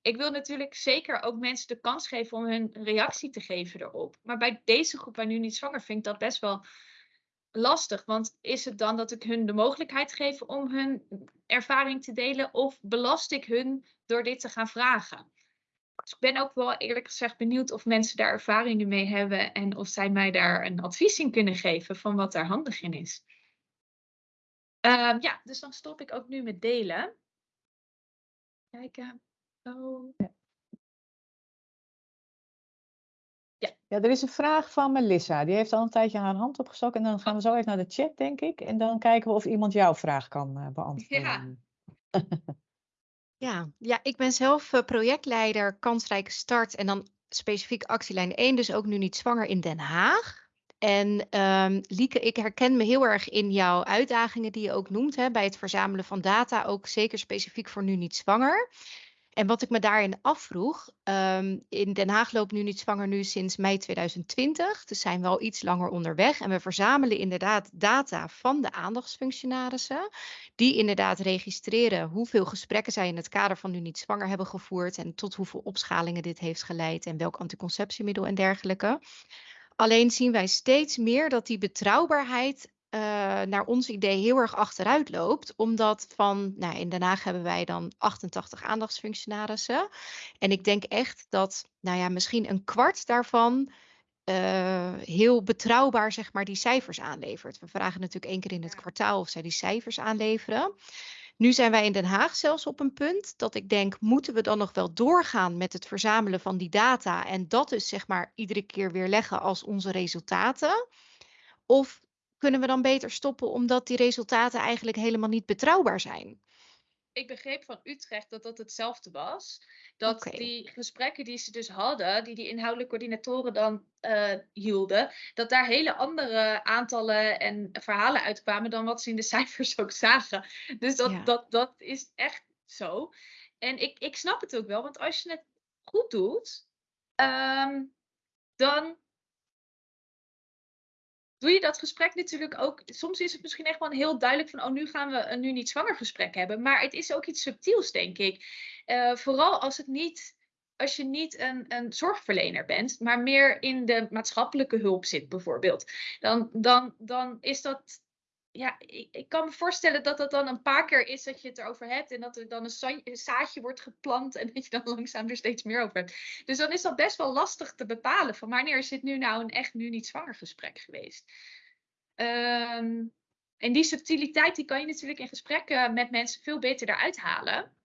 ik wil natuurlijk zeker ook mensen de kans geven om hun reactie te geven erop. Maar bij deze groep waar nu niet zwanger vind ik dat best wel lastig. Want is het dan dat ik hun de mogelijkheid geef om hun ervaring te delen? Of belast ik hun door dit te gaan vragen? Dus ik ben ook wel eerlijk gezegd benieuwd of mensen daar ervaringen mee hebben. En of zij mij daar een advies in kunnen geven van wat daar handig in is. Ehm, ja, dus dan stop ik ook nu met delen. Kijken. Oh. Ja, er is een vraag van Melissa. Die heeft al een tijdje haar hand opgestoken. En dan gaan we zo even naar de chat, denk ik. En dan kijken we of iemand jouw vraag kan eh, beantwoorden. Ja, ja, ik ben zelf eh, projectleider Kansrijke Start en dan specifiek actielijn 1, dus ook nu niet zwanger in Den Haag. En ehm, Lieke, ik herken me heel erg in jouw uitdagingen die je ook noemt hè, bij het verzamelen van data, ook zeker specifiek voor nu niet zwanger. En wat ik me daarin afvroeg, ehm, in Den Haag loopt nu niet zwanger nu sinds mei 2020, dus zijn we al iets langer onderweg. En we verzamelen inderdaad data van de aandachtsfunctionarissen, die inderdaad registreren hoeveel gesprekken zij in het kader van nu niet zwanger hebben gevoerd en tot hoeveel opschalingen dit heeft geleid en welk anticonceptiemiddel en dergelijke. Alleen zien wij steeds meer dat die betrouwbaarheid eh, naar ons idee heel erg achteruit loopt. Omdat van, nou in Den Haag hebben wij dan 88 aandachtsfunctionarissen. En ik denk echt dat, nou ja, misschien een kwart daarvan eh, heel betrouwbaar, zeg maar, die cijfers aanlevert. We vragen natuurlijk één keer in het kwartaal of zij die cijfers aanleveren. Nu zijn wij in Den Haag zelfs op een punt dat ik denk, moeten we dan nog wel doorgaan met het verzamelen van die data en dat dus zeg maar iedere keer weer leggen als onze resultaten? Of kunnen we dan beter stoppen omdat die resultaten eigenlijk helemaal niet betrouwbaar zijn? ik begreep van Utrecht dat dat hetzelfde was. Dat die gesprekken die ze dus hadden, die die inhoudelijke coördinatoren dan eh, hielden, dat daar hele andere aantallen en verhalen uitkwamen dan wat ze in de cijfers ook zagen. Dus dat, Ja. dat, dat is echt zo. En ik, ik snap het ook wel, want als je het goed doet, ehm, dan doe je dat gesprek natuurlijk ook. Soms is het misschien echt wel heel duidelijk van, oh, nu gaan we een nu niet zwanger gesprek hebben. Maar het is ook iets subtiels, denk ik. Eh, vooral als het niet. Als je niet een, een zorgverlener bent, maar meer in de maatschappelijke hulp zit, bijvoorbeeld. Dan, dan, dan is dat ja, ik, ik, kan me voorstellen dat dat dan een paar keer is dat je het erover hebt. En dat er dan een, zaadje wordt geplant. En dat je dan langzaam er steeds meer over hebt. Dus dan is dat best wel lastig te bepalen. Van wanneer is dit nu nou een echt nu niet zwanger gesprek geweest. Ehm, en die subtiliteit die kan je natuurlijk in gesprekken met mensen veel beter eruit halen.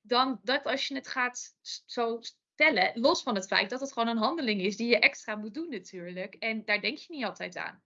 Dan dat als je het gaat zo stellen. Los van het feit dat het gewoon een handeling is die je extra moet doen natuurlijk. En daar denk je niet altijd aan.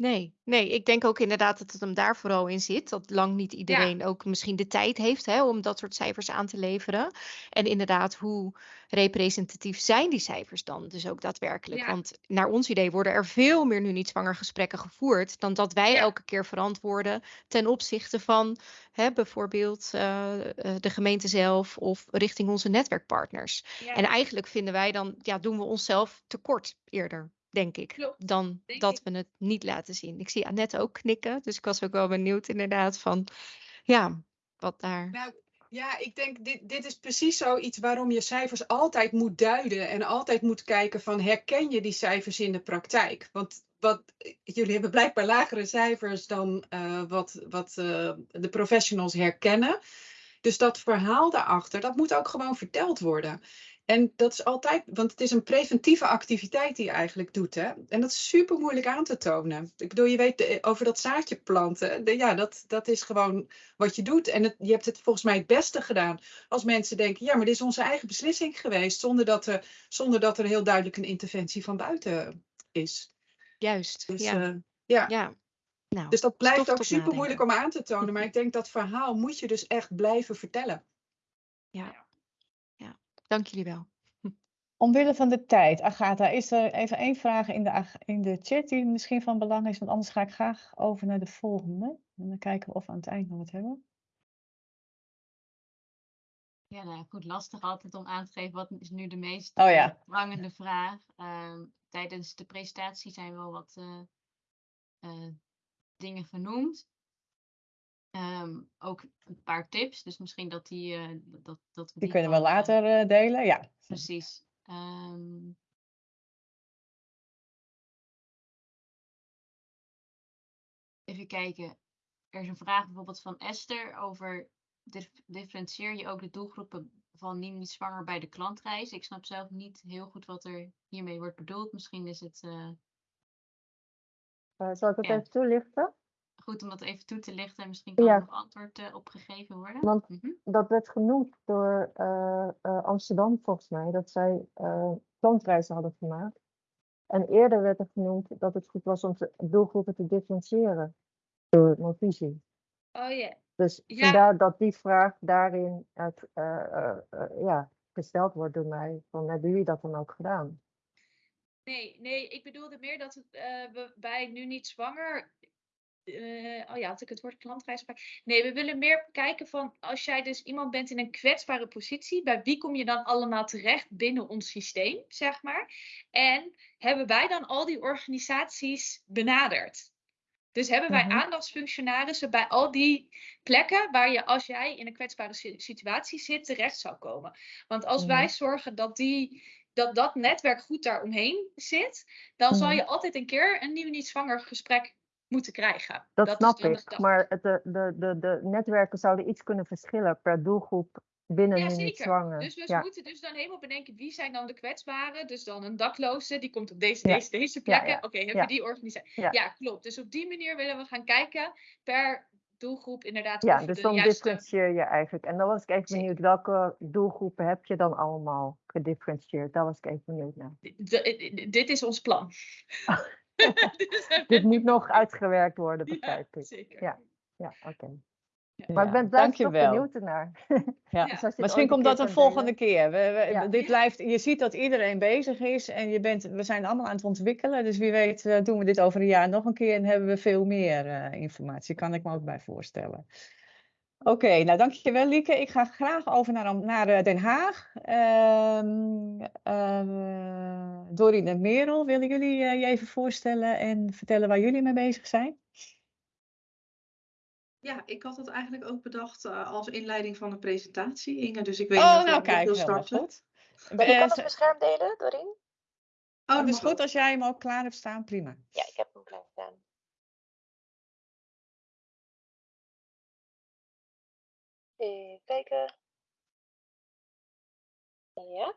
Nee, nee, ik denk ook inderdaad dat het hem daar vooral in zit. Dat lang niet iedereen ook misschien de tijd heeft hè, om dat soort cijfers aan te leveren. En inderdaad, hoe representatief zijn die cijfers dan dus ook daadwerkelijk? Want naar ons idee worden er veel meer nu niet zwanger gesprekken gevoerd dan dat wij elke keer verantwoorden ten opzichte van hè, bijvoorbeeld uh, de gemeente zelf of richting onze netwerkpartners. En eigenlijk vinden wij dan, ja, doen we onszelf tekort eerder denk ik, dan dat we het niet laten zien. Ik zie Annette ook knikken, dus ik was ook wel benieuwd inderdaad van, ja, wat daar... Nou, ja, ik denk, dit, dit is precies zoiets waarom je cijfers altijd moet duiden en altijd moet kijken van, herken je die cijfers in de praktijk? Want wat, jullie hebben blijkbaar lagere cijfers dan uh, wat, wat uh, de professionals herkennen. Dus dat verhaal daarachter, dat moet ook gewoon verteld worden. En dat is altijd, want het is een preventieve activiteit die je eigenlijk doet. Hè? En dat is super moeilijk aan te tonen. Ik bedoel, je weet over dat zaadje planten. ja, dat, dat is gewoon wat je doet. En het, je hebt het volgens mij het beste gedaan. Als mensen denken, ja, maar dit is onze eigen beslissing geweest. Zonder dat er, zonder dat er heel duidelijk een interventie van buiten is. Juist, dus, ja. Uh, ja. ja. Nou, dus dat blijft ook super moeilijk om aan te tonen. Maar ik denk dat verhaal moet je dus echt blijven vertellen. Ja. Dank jullie wel. Omwille van de tijd, Agatha, is er even één vraag in de, in de chat die misschien van belang is, want anders ga ik graag over naar de volgende. En dan kijken we of we aan het eind nog wat hebben. Ja, nou goed, lastig altijd om aan te geven wat is nu de meest oh, ja. prangende vraag. Uh, tijdens de presentatie zijn wel wat uh, uh, dingen genoemd. Um, ook een paar tips, dus misschien dat die. Uh, dat, dat die, die kunnen we later uh, delen, ja. Precies. Um, even kijken. Er is een vraag bijvoorbeeld van Esther over. Dif differentieer je ook de doelgroepen van niet zwanger bij de klantreis? Ik snap zelf niet heel goed wat er hiermee wordt bedoeld. Misschien is het. Uh, zal ik het ja. even toelichten? Goed om dat even toe te lichten. Misschien kan er nog antwoord uh, op gegeven worden. Want mm -hmm. dat werd genoemd door uh, uh, Amsterdam volgens mij, dat zij klantreizen hadden gemaakt. En eerder werd er genoemd dat het goed was om doelgroepen te differentiëren door mijn visie. Oh yeah. Dus ja. vandaar dat die vraag daarin uit, ja, gesteld wordt door mij. Van, hebben jullie dat dan ook gedaan? Nee, nee, ik bedoelde meer dat we bij nu niet zwanger uh, oh ja, had ik het woord klantreis Nee, we willen meer kijken van als jij dus iemand bent in een kwetsbare positie, bij wie kom je dan allemaal terecht binnen ons systeem, zeg maar? En hebben wij dan al die organisaties benaderd? Dus hebben wij -hmm. aandachtsfunctionarissen bij al die plekken waar je als jij in een kwetsbare situatie zit terecht zou komen? Want als wij zorgen dat die dat dat netwerk goed daaromheen zit, dan zal je altijd een keer een nieuw niet zwanger gesprek moeten krijgen. Dat, dat snap ik, maar de, de, de, de netwerken zouden iets kunnen verschillen per doelgroep binnen ja, niet zwanger. Dus we ja. moeten dus dan helemaal bedenken wie zijn dan de kwetsbaren. Dus dan een dakloze, die komt op deze, ja. deze, deze plekken. Oké, okay, hebben we die organisatie? Ja. klopt. Dus op die manier willen we gaan kijken per doelgroep inderdaad. Ja, dus dan juiste... differentieer je eigenlijk. En dan was ik even benieuwd, welke doelgroepen heb je dan allemaal gedifferentieerd? Daar was ik even benieuwd naar. D dit is ons plan. Dit moet nog uitgewerkt worden, begrijp ja, ik. Zeker. Ja, ja oké. Okay. Ja, maar ik ben blijf toch benieuwd ernaar. Ja. dus Misschien komt dat een volgende keer. We, we, ja. dit blijft, je ziet dat iedereen bezig is en je bent, we zijn allemaal aan het ontwikkelen. Dus wie weet uh, doen we dit over een jaar nog een keer en hebben we veel meer uh, informatie. Kan ik me ook bij voorstellen. Oké, nou dankjewel Lieke. Ik ga graag over naar, naar eh, Den Haag. Ehm eh, Dorien en Merel, willen jullie eh, je even voorstellen en vertellen waar jullie mee bezig zijn? Ja, ik had het eigenlijk ook bedacht eh, als inleiding van de presentatie, Inge. Dus ik weet Oh, niet of nou jij kijk, wil starten. goed. Ben ik ze- mijn scherm delen, Doreen? Oh, het dat is goed als jij hem ook klaar hebt staan, prima. Ja, ik heb hem klaar staan. Even kijken. Ja.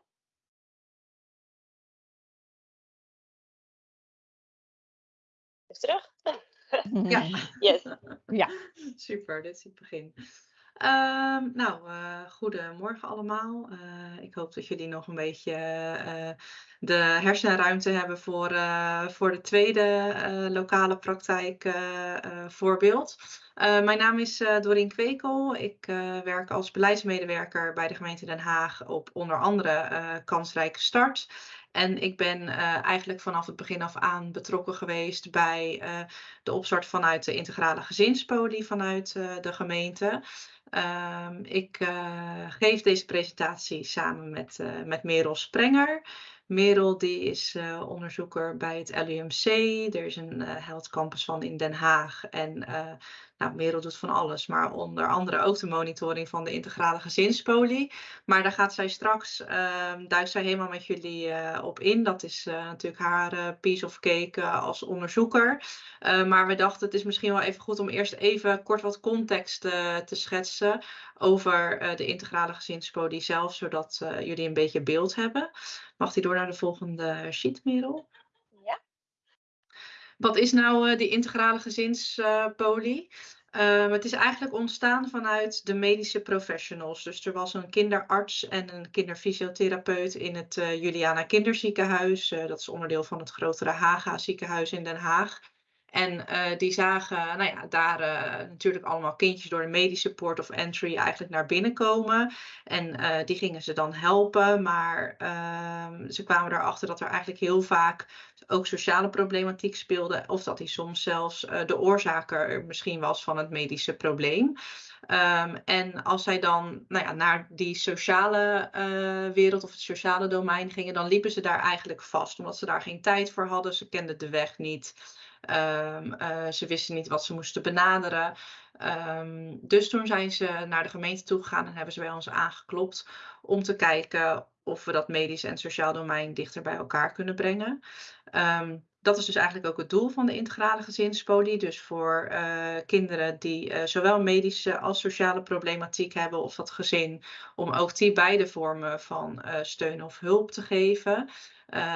Is terug? Ja. Yes. Ja. Super, dit is het begin. Ehm, nou, eh goedemorgen allemaal. Eh, ik hoop dat jullie nog een beetje eh, de hersenruimte hebben voor, voor de tweede lokale praktijk voorbeeld. Eh, mijn naam is Dorien Kwekel. Ik werk als beleidsmedewerker bij de gemeente Den Haag op onder andere kansrijke start. En ik ben eh, eigenlijk vanaf het begin af aan betrokken geweest bij eh, de opstart vanuit de integrale gezinspolie vanuit eh, de gemeente. Ehm, ik geef deze presentatie samen met, met Merel Sprenger. Merel die is onderzoeker bij het LUMC. Er is een eh, Health Campus van in Den Haag. En nou, Merel doet van alles, maar onder andere ook de monitoring van de integrale gezinspolie. Maar daar gaat zij straks, ehm duikt zij helemaal met jullie eh, op in. Dat is eh, natuurlijk haar eh, piece of cake als onderzoeker. Maar we dachten het is misschien wel even goed om eerst even kort wat context te schetsen over de integrale gezinspolie zelf, zodat jullie een beetje beeld hebben. Mag die door naar de volgende sheet, Merel? Wat is nou eh, die integrale gezinspolie? Uh, het is eigenlijk ontstaan vanuit de medische professionals. Dus er was een kinderarts en een kinderfysiotherapeut in het uh, Juliana Kinderziekenhuis. Dat is onderdeel van het grotere Haga ziekenhuis in Den Haag. En uh, die zagen nou ja, daar uh, natuurlijk allemaal kindjes door de medische port of entry eigenlijk naar binnen komen. En uh, die gingen ze dan helpen. Maar uh, ze kwamen erachter dat er eigenlijk heel vaak ook sociale problematiek speelde. Of dat die soms zelfs de oorzaker misschien was van het medische probleem. Um, en als zij dan nou ja, naar die sociale wereld of het sociale domein gingen, dan liepen ze daar eigenlijk vast. Omdat ze daar geen tijd voor hadden. Ze kenden de weg niet. Um, uh, ze wisten niet wat ze moesten benaderen. Um, dus toen zijn ze naar de gemeente toe gegaan en hebben ze bij ons aangeklopt om te kijken of we dat medisch en sociaal domein dichter bij elkaar kunnen brengen. Um, dat is dus eigenlijk ook het doel van de integrale gezinspolie. Dus voor uh, kinderen die uh, zowel medische als sociale problematiek hebben of dat gezin, om ook die beide vormen van steun of hulp te geven.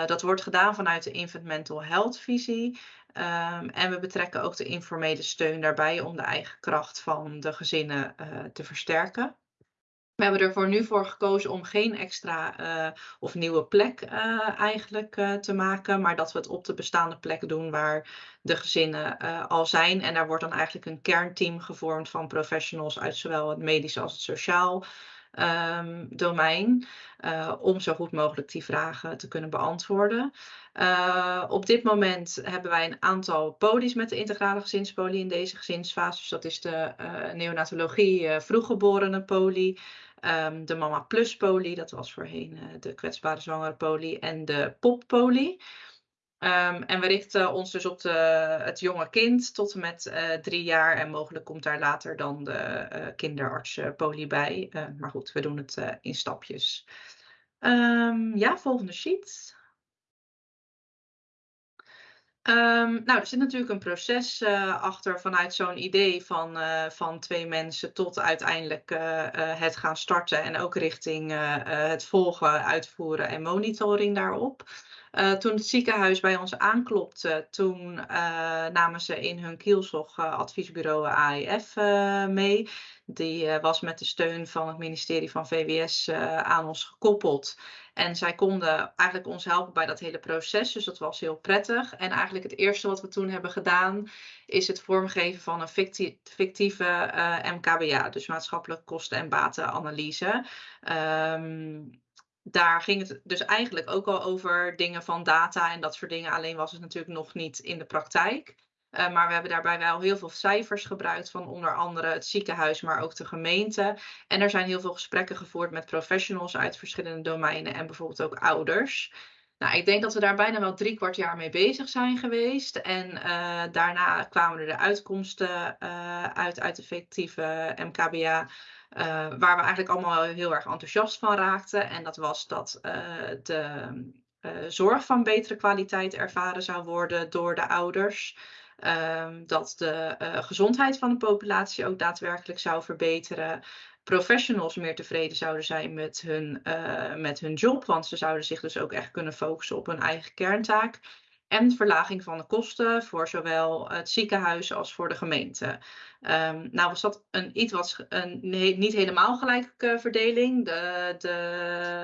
dat wordt gedaan vanuit de Infant Mental Health visie. Um, en we betrekken ook de informele steun daarbij om de eigen kracht van de gezinnen te versterken. We hebben er voor nu voor gekozen om geen extra uh, of nieuwe plek uh, eigenlijk te maken, maar dat we het op de bestaande plek doen waar de gezinnen al zijn. En daar wordt dan eigenlijk een kernteam gevormd van professionals uit zowel het medisch als het sociaal um, domein, om zo goed mogelijk die vragen te kunnen beantwoorden. op dit moment hebben wij een aantal polies met de integrale gezinspolie in deze gezinsfase. Dus dat is de neonatologie vroeggeboren poli. Um, de Mama Plus poli, dat was voorheen de kwetsbare zwangere poli, en de POP poli. Um, en we richten ons dus op de, het jonge kind tot en met uh, drie jaar. En mogelijk komt daar later dan de uh, kinderartspoli bij. maar goed, we doen het in stapjes. Um, ja, volgende sheet. Nou, er zit natuurlijk een proces achter vanuit zo'n idee van, van twee mensen tot uiteindelijk het gaan starten en ook richting het volgen, uitvoeren en monitoring daarop. Toen het ziekenhuis bij ons aanklopte, toen namen ze in hun kielzog adviesbureau AIF mee. Die was met de steun van het ministerie van VWS aan ons gekoppeld. En zij konden eigenlijk ons helpen bij dat hele proces. Dus dat was heel prettig. En eigenlijk het eerste wat we toen hebben gedaan, is het vormgeven van een fictie, fictieve MKBA. Dus maatschappelijke kosten- en batenanalyse. Um, daar ging het dus eigenlijk ook al over dingen van data en dat soort dingen. Alleen was het natuurlijk nog niet in de praktijk. Uh, maar we hebben daarbij wel heel veel cijfers gebruikt van onder andere het ziekenhuis, maar ook de gemeente. En er zijn heel veel gesprekken gevoerd met professionals uit verschillende domeinen en bijvoorbeeld ook ouders. Nou, ik denk dat we daar bijna wel drie kwart jaar mee bezig zijn geweest. En uh, daarna kwamen er de uitkomsten uh, uit, uit de fictieve MKBA. Uh, waar we eigenlijk allemaal heel erg enthousiast van raakten. En dat was dat de zorg van betere kwaliteit ervaren zou worden door de ouders. Um, dat de gezondheid van de populatie ook daadwerkelijk zou verbeteren professionals meer tevreden zouden zijn met hun, met hun job. Want ze zouden zich dus ook echt kunnen focussen op hun eigen kerntaak. En verlaging van de kosten voor zowel het ziekenhuis als voor de gemeente. Um, nou was dat een iets wat een niet helemaal gelijke verdeling. De, de,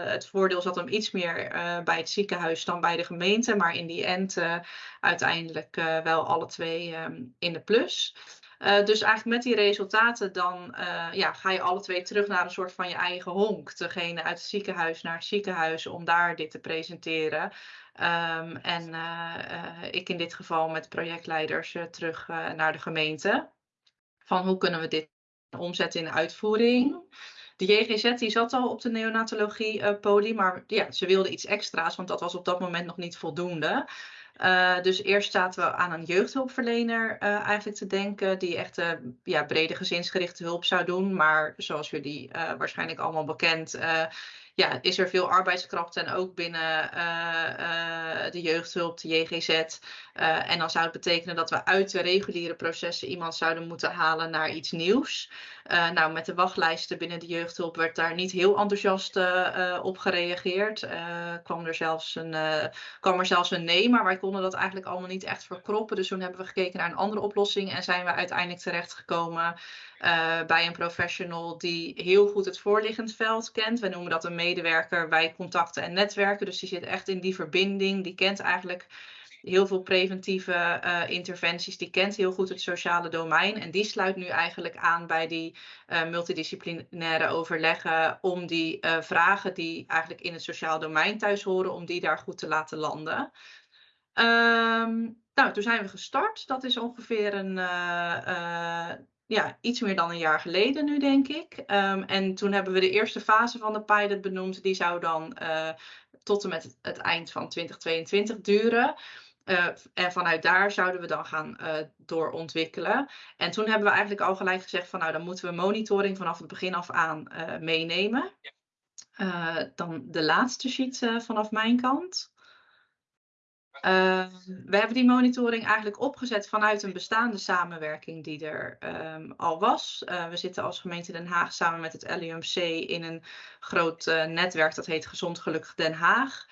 het voordeel zat hem iets meer uh, bij het ziekenhuis dan bij de gemeente. Maar in die end uh, uiteindelijk uh, wel alle twee um, in de plus. Uh, dus eigenlijk met die resultaten dan uh, ja, ga je alle twee terug naar een soort van je eigen honk. Degene uit het ziekenhuis naar het ziekenhuis om daar dit te presenteren. Um, en uh, ik in dit geval met projectleiders terug naar de gemeente. Van hoe kunnen we dit omzetten in uitvoering. De JGZ die zat al op de neonatologie poli, maar ja, ze wilde iets extra's, want dat was op dat moment nog niet voldoende. Uh, dus eerst zaten we aan een jeugdhulpverlener uh, eigenlijk te denken, die echt uh, ja, brede gezinsgerichte hulp zou doen. Maar zoals jullie waarschijnlijk allemaal bekend, ja, is er veel arbeidskracht en ook binnen de jeugdhulp, de JGZ. en dan zou het betekenen dat we uit de reguliere processen iemand zouden moeten halen naar iets nieuws. Nou, met de wachtlijsten binnen de jeugdhulp werd daar niet heel enthousiast op gereageerd. Kwam, er zelfs een, kwam er zelfs een nee, maar wij konden dat eigenlijk allemaal niet echt verkroppen. Dus toen hebben we gekeken naar een andere oplossing en zijn we uiteindelijk terechtgekomen bij een professional die heel goed het voorliggend veld kent. We noemen dat een medewerker bij contacten en netwerken. Dus die zit echt in die verbinding. Die kent eigenlijk heel veel preventieve uh, interventies. Die kent heel goed het sociale domein. En die sluit nu eigenlijk aan bij die uh, multidisciplinaire overleggen. Om die vragen die eigenlijk in het sociaal domein thuis horen, om die daar goed te laten landen. Um, nou, toen zijn we gestart. Dat is ongeveer een, ja, iets meer dan een jaar geleden nu, denk ik. Um, en toen hebben we de eerste fase van de pilot benoemd. Die zou dan tot en met het, het eind van 2022 duren. Uh, en vanuit daar zouden we dan gaan uh, doorontwikkelen. En toen hebben we eigenlijk al gelijk gezegd van nou dan moeten we monitoring vanaf het begin af aan meenemen. dan de laatste sheet vanaf mijn kant. We hebben die monitoring eigenlijk opgezet vanuit een bestaande samenwerking die er um, al was. we zitten als gemeente Den Haag samen met het LUMC in een groot netwerk dat heet Gezond Gelukkig Den Haag.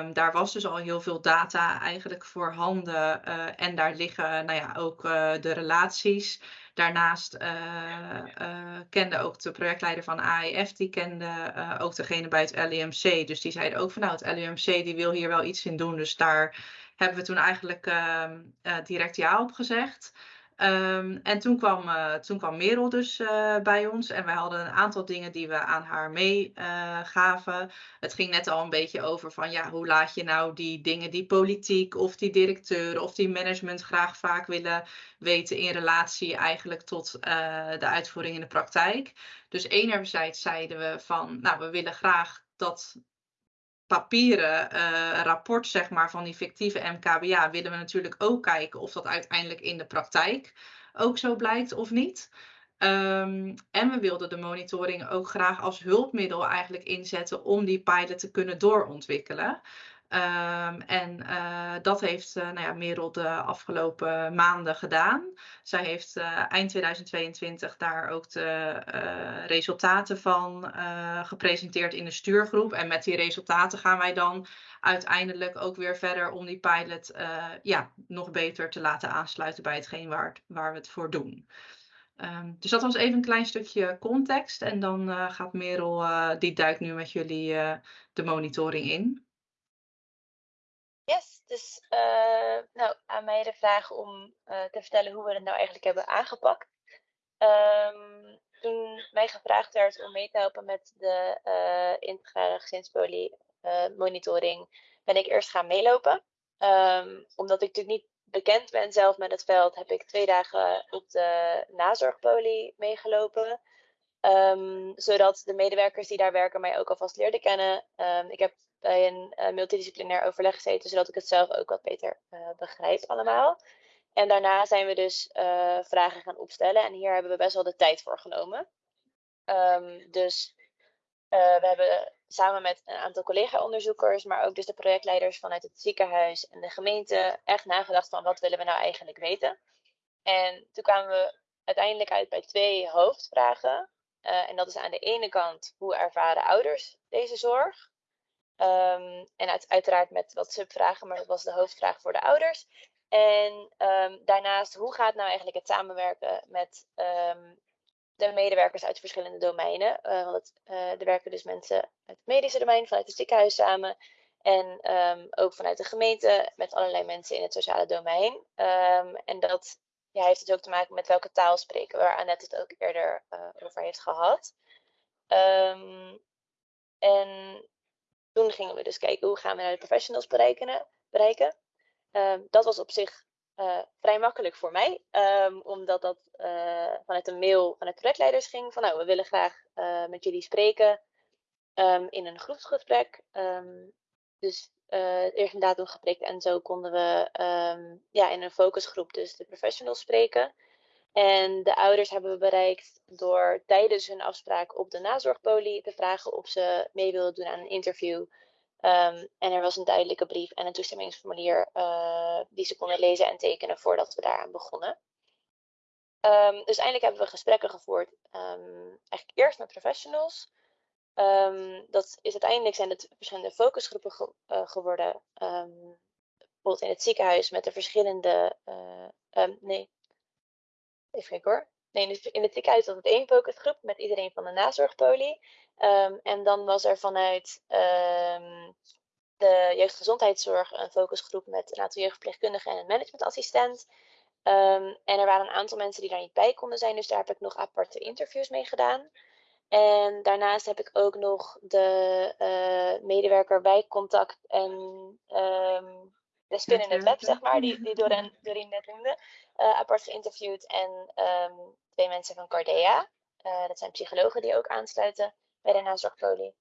Um, daar was dus al heel veel data eigenlijk voorhanden. Uh, en daar liggen nou ja, ook de relaties. Daarnaast uh, kende ook de projectleider van AEF, die kende ook degene bij het LUMC. Dus die zeiden ook van nou, het LUMC die wil hier wel iets in doen. Dus daar hebben we toen eigenlijk ehm, direct ja op gezegd. Um, en toen kwam, uh, toen kwam Merel dus uh, bij ons en wij hadden een aantal dingen die we aan haar meegaven. Uh, het ging net al een beetje over van ja, hoe laat je nou die dingen die politiek of die directeur of die management graag vaak willen weten in relatie eigenlijk tot de uitvoering in de praktijk. Dus enerzijds zeiden we van nou, we willen graag dat papieren uh, rapport zeg maar, van die fictieve MKBA willen we natuurlijk ook kijken of dat uiteindelijk in de praktijk ook zo blijkt of niet. Um, en we wilden de monitoring ook graag als hulpmiddel eigenlijk inzetten om die pilot te kunnen doorontwikkelen. Um, en uh, dat heeft uh, nou ja, Merel de afgelopen maanden gedaan. Zij heeft uh, eind 2022 daar ook de resultaten van gepresenteerd in de stuurgroep. En met die resultaten gaan wij dan uiteindelijk ook weer verder om die pilot ja, nog beter te laten aansluiten bij hetgeen waar, waar we het voor doen. Um, dus dat was even een klein stukje context. En dan gaat Merel, die duikt nu met jullie de monitoring in. Dus uh, nou, aan mij de vraag om uh, te vertellen hoe we het nou eigenlijk hebben aangepakt. Um, toen mij gevraagd werd om mee te helpen met de uh, integrale gezinspolie monitoring, ben ik eerst gaan meelopen. Um, omdat ik natuurlijk niet bekend ben zelf met het veld, heb ik twee dagen op de nazorgpolie meegelopen. Ehm, zodat de medewerkers die daar werken mij ook alvast leerden kennen. Ehm, ik heb bij een uh, multidisciplinair overleg gezeten, zodat ik het zelf ook wat beter uh, begrijp allemaal. En daarna zijn we dus uh, vragen gaan opstellen en hier hebben we best wel de tijd voor genomen. Um, dus we hebben samen met een aantal collega-onderzoekers, maar ook dus de projectleiders vanuit het ziekenhuis en de gemeente echt nagedacht van wat willen we nou eigenlijk weten. En toen kwamen we uiteindelijk uit bij twee hoofdvragen. En dat is aan de ene kant hoe ervaren ouders deze zorg? Um, en uit, uiteraard met wat subvragen, maar dat was de hoofdvraag voor de ouders. En um, daarnaast, hoe gaat nou eigenlijk het samenwerken met um, de medewerkers uit verschillende domeinen? Uh, want het, uh, er werken dus mensen uit het medische domein, vanuit het ziekenhuis samen. En ook vanuit de gemeente, met allerlei mensen in het sociale domein. en dat heeft het ook te maken met welke taal spreken, waar Annette het ook eerder uh, over heeft gehad. Um, en toen gingen we dus kijken hoe gaan we de professionals bereiken. bereiken. Um, dat was op zich uh, vrij makkelijk voor mij, um, omdat dat uh, vanuit een mail vanuit projectleiders ging van nou, we willen graag met jullie spreken in een groepsgesprek. dus eerst een datum en zo konden we ja, in een focusgroep dus de professionals spreken. En de ouders hebben we bereikt door tijdens hun afspraak op de nazorgpolie te vragen of ze mee wilden doen aan een interview. Um, en er was een duidelijke brief en een toestemmingsformulier uh, die ze konden lezen en tekenen voordat we daaraan begonnen. Um, dus eindelijk hebben we gesprekken gevoerd, eigenlijk eerst met professionals. Dat is uiteindelijk zijn het verschillende focusgroepen ge uh, geworden. Bijvoorbeeld in het ziekenhuis met de verschillende. Um, nee, even kijken hoor. Nee, in het ziekenhuis was het één focusgroep met iedereen van de nazorgpolie. en dan was er vanuit de jeugdgezondheidszorg een focusgroep met een aantal jeugdverpleegkundigen en een managementassistent. en er waren een aantal mensen die daar niet bij konden zijn, dus daar heb ik nog aparte interviews mee gedaan. En daarnaast heb ik ook nog de uh, medewerker wijkcontact en de spin in het web, zeg maar, die, die Doreen, Doreen net noemde, uh, apart geïnterviewd. En um, twee mensen van Cardea. Uh, dat zijn psychologen die ook aansluiten bij de nazorgpolie.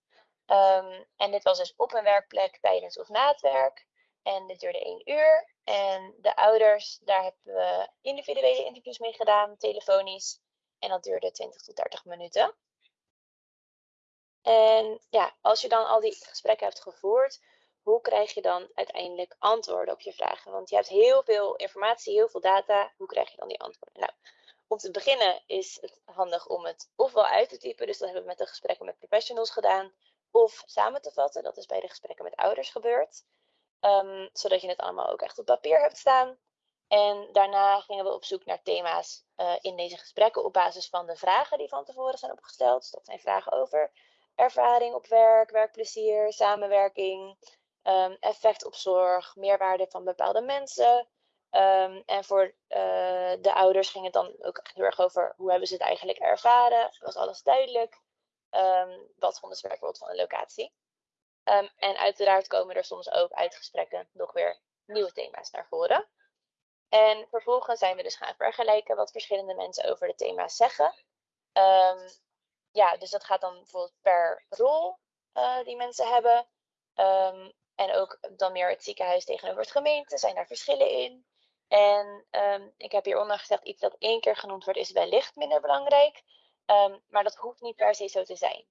Um, en dit was dus op een werkplek tijdens of na het werk. En dit duurde één uur. En de ouders, daar hebben we individuele interviews mee gedaan, telefonisch. En dat duurde 20 tot 30 minuten. En ja, als je dan al die gesprekken hebt gevoerd, hoe krijg je dan uiteindelijk antwoorden op je vragen? Want je hebt heel veel informatie, heel veel data. Hoe krijg je dan die antwoorden? Nou, om te beginnen is het handig om het ofwel uit te typen. Dus dat hebben we met de gesprekken met professionals gedaan. Of samen te vatten. Dat is bij de gesprekken met ouders gebeurd. Um, zodat je het allemaal ook echt op papier hebt staan. En daarna gingen we op zoek naar thema's uh, in deze gesprekken op basis van de vragen die van tevoren zijn opgesteld. Dus dat zijn vragen over ervaring op werk, werkplezier, samenwerking, um, effect op zorg, meerwaarde van bepaalde mensen. Um, en voor uh, de ouders ging het dan ook heel erg over hoe hebben ze het eigenlijk ervaren. Was alles duidelijk? Um, wat vonden ze bijvoorbeeld van de locatie? en uiteraard komen er soms ook uit gesprekken nog weer nieuwe thema's naar voren. En vervolgens zijn we dus gaan vergelijken wat verschillende mensen over de thema's zeggen. Ja, dus dat gaat dan bijvoorbeeld per rol uh, die mensen hebben. En ook dan meer het ziekenhuis tegenover het gemeente. Zijn daar verschillen in? En um, ik heb hieronder gezegd, iets dat één keer genoemd wordt, is wellicht minder belangrijk. Um, maar dat hoeft niet per se zo te zijn.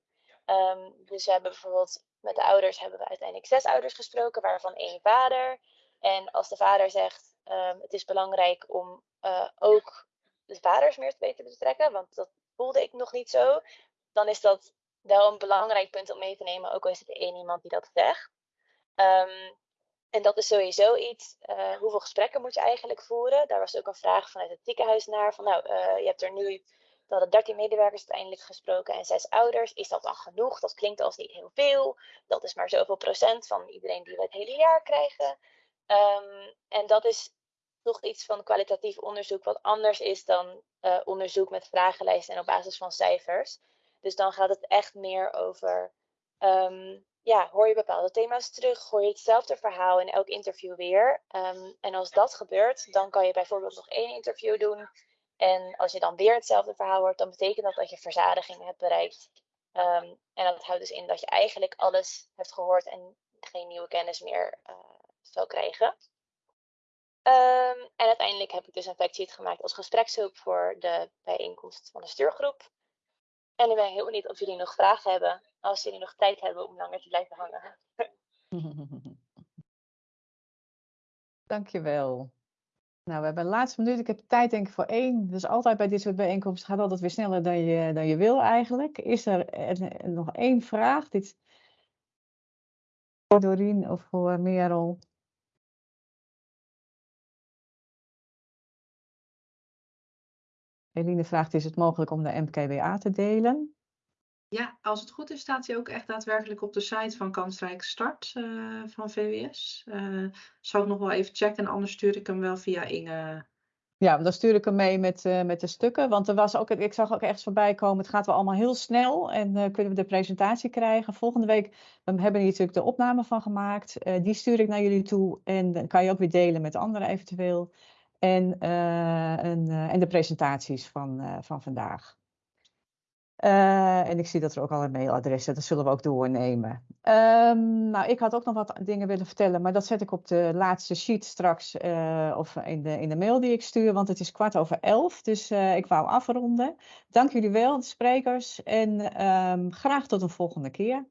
dus we hebben bijvoorbeeld met de ouders hebben we uiteindelijk zes ouders gesproken, waarvan één vader. En als de vader zegt, het is belangrijk om uh, ook de vaders meer te te betrekken, want dat voelde ik nog niet zo dan is dat wel een belangrijk punt om mee te nemen, ook al is het één iemand die dat zegt. Um, en dat is sowieso iets, uh, hoeveel gesprekken moet je eigenlijk voeren? Daar was ook een vraag vanuit het ziekenhuis naar, van nou, uh, je hebt er nu, we hadden 13 medewerkers uiteindelijk gesproken en 6 ouders. Is dat dan genoeg? Dat klinkt als niet heel veel. Dat is maar zoveel procent van iedereen die we het hele jaar krijgen. Um, en dat is toch iets van kwalitatief onderzoek wat anders is dan uh, onderzoek met vragenlijsten en op basis van cijfers. Dus dan gaat het echt meer over um, ja, hoor je bepaalde thema's terug, hoor je hetzelfde verhaal in elk interview weer. Ehm, en als dat gebeurt, dan kan je bijvoorbeeld nog één interview doen. En als je dan weer hetzelfde verhaal hoort, dan betekent dat dat je verzadiging hebt bereikt. Ehm, en dat houdt dus in dat je eigenlijk alles hebt gehoord en geen nieuwe kennis meer uh, zal krijgen. Ehm, en uiteindelijk heb ik dus een factsheet gemaakt als gesprekshulp voor de bijeenkomst van de stuurgroep. En ik ben heel benieuwd of jullie nog vragen hebben, als jullie nog tijd hebben om langer te blijven hangen. Dankjewel. Nou, we hebben de laatste minuut. Ik heb tijd denk ik voor één. Dus altijd bij dit soort bijeenkomsten gaat altijd weer sneller dan je, dan je wil eigenlijk. Is er nog één vraag? Dit voor Doreen of voor Merel? Eline vraagt, is het mogelijk om de MKWA te delen? Ja, als het goed is, staat hij ook echt daadwerkelijk op de site van Kansrijk Start uh, van VWS. Uh, zal ik nog wel even checken en anders stuur ik hem wel via Inge. Ja, dan stuur ik hem mee met, uh, met de stukken. Want er was ook, ik zag ook echt voorbij komen, het gaat wel allemaal heel snel. En kunnen we de presentatie krijgen. Volgende week we hebben hier natuurlijk de opname van gemaakt. die stuur ik naar jullie toe. En dan kan je ook weer delen met anderen eventueel. En, en, en de presentaties van, van vandaag. Uh, en ik zie dat er ook al een mailadres zit, dat zullen we ook doornemen. Um, nou, ik had ook nog wat dingen willen vertellen, maar dat zet ik op de laatste sheet straks, uh, of in de, in de mail die ik stuur, want het is kwart over elf, dus uh, ik wou afronden. Dank jullie wel, de sprekers, en um, graag tot een volgende keer.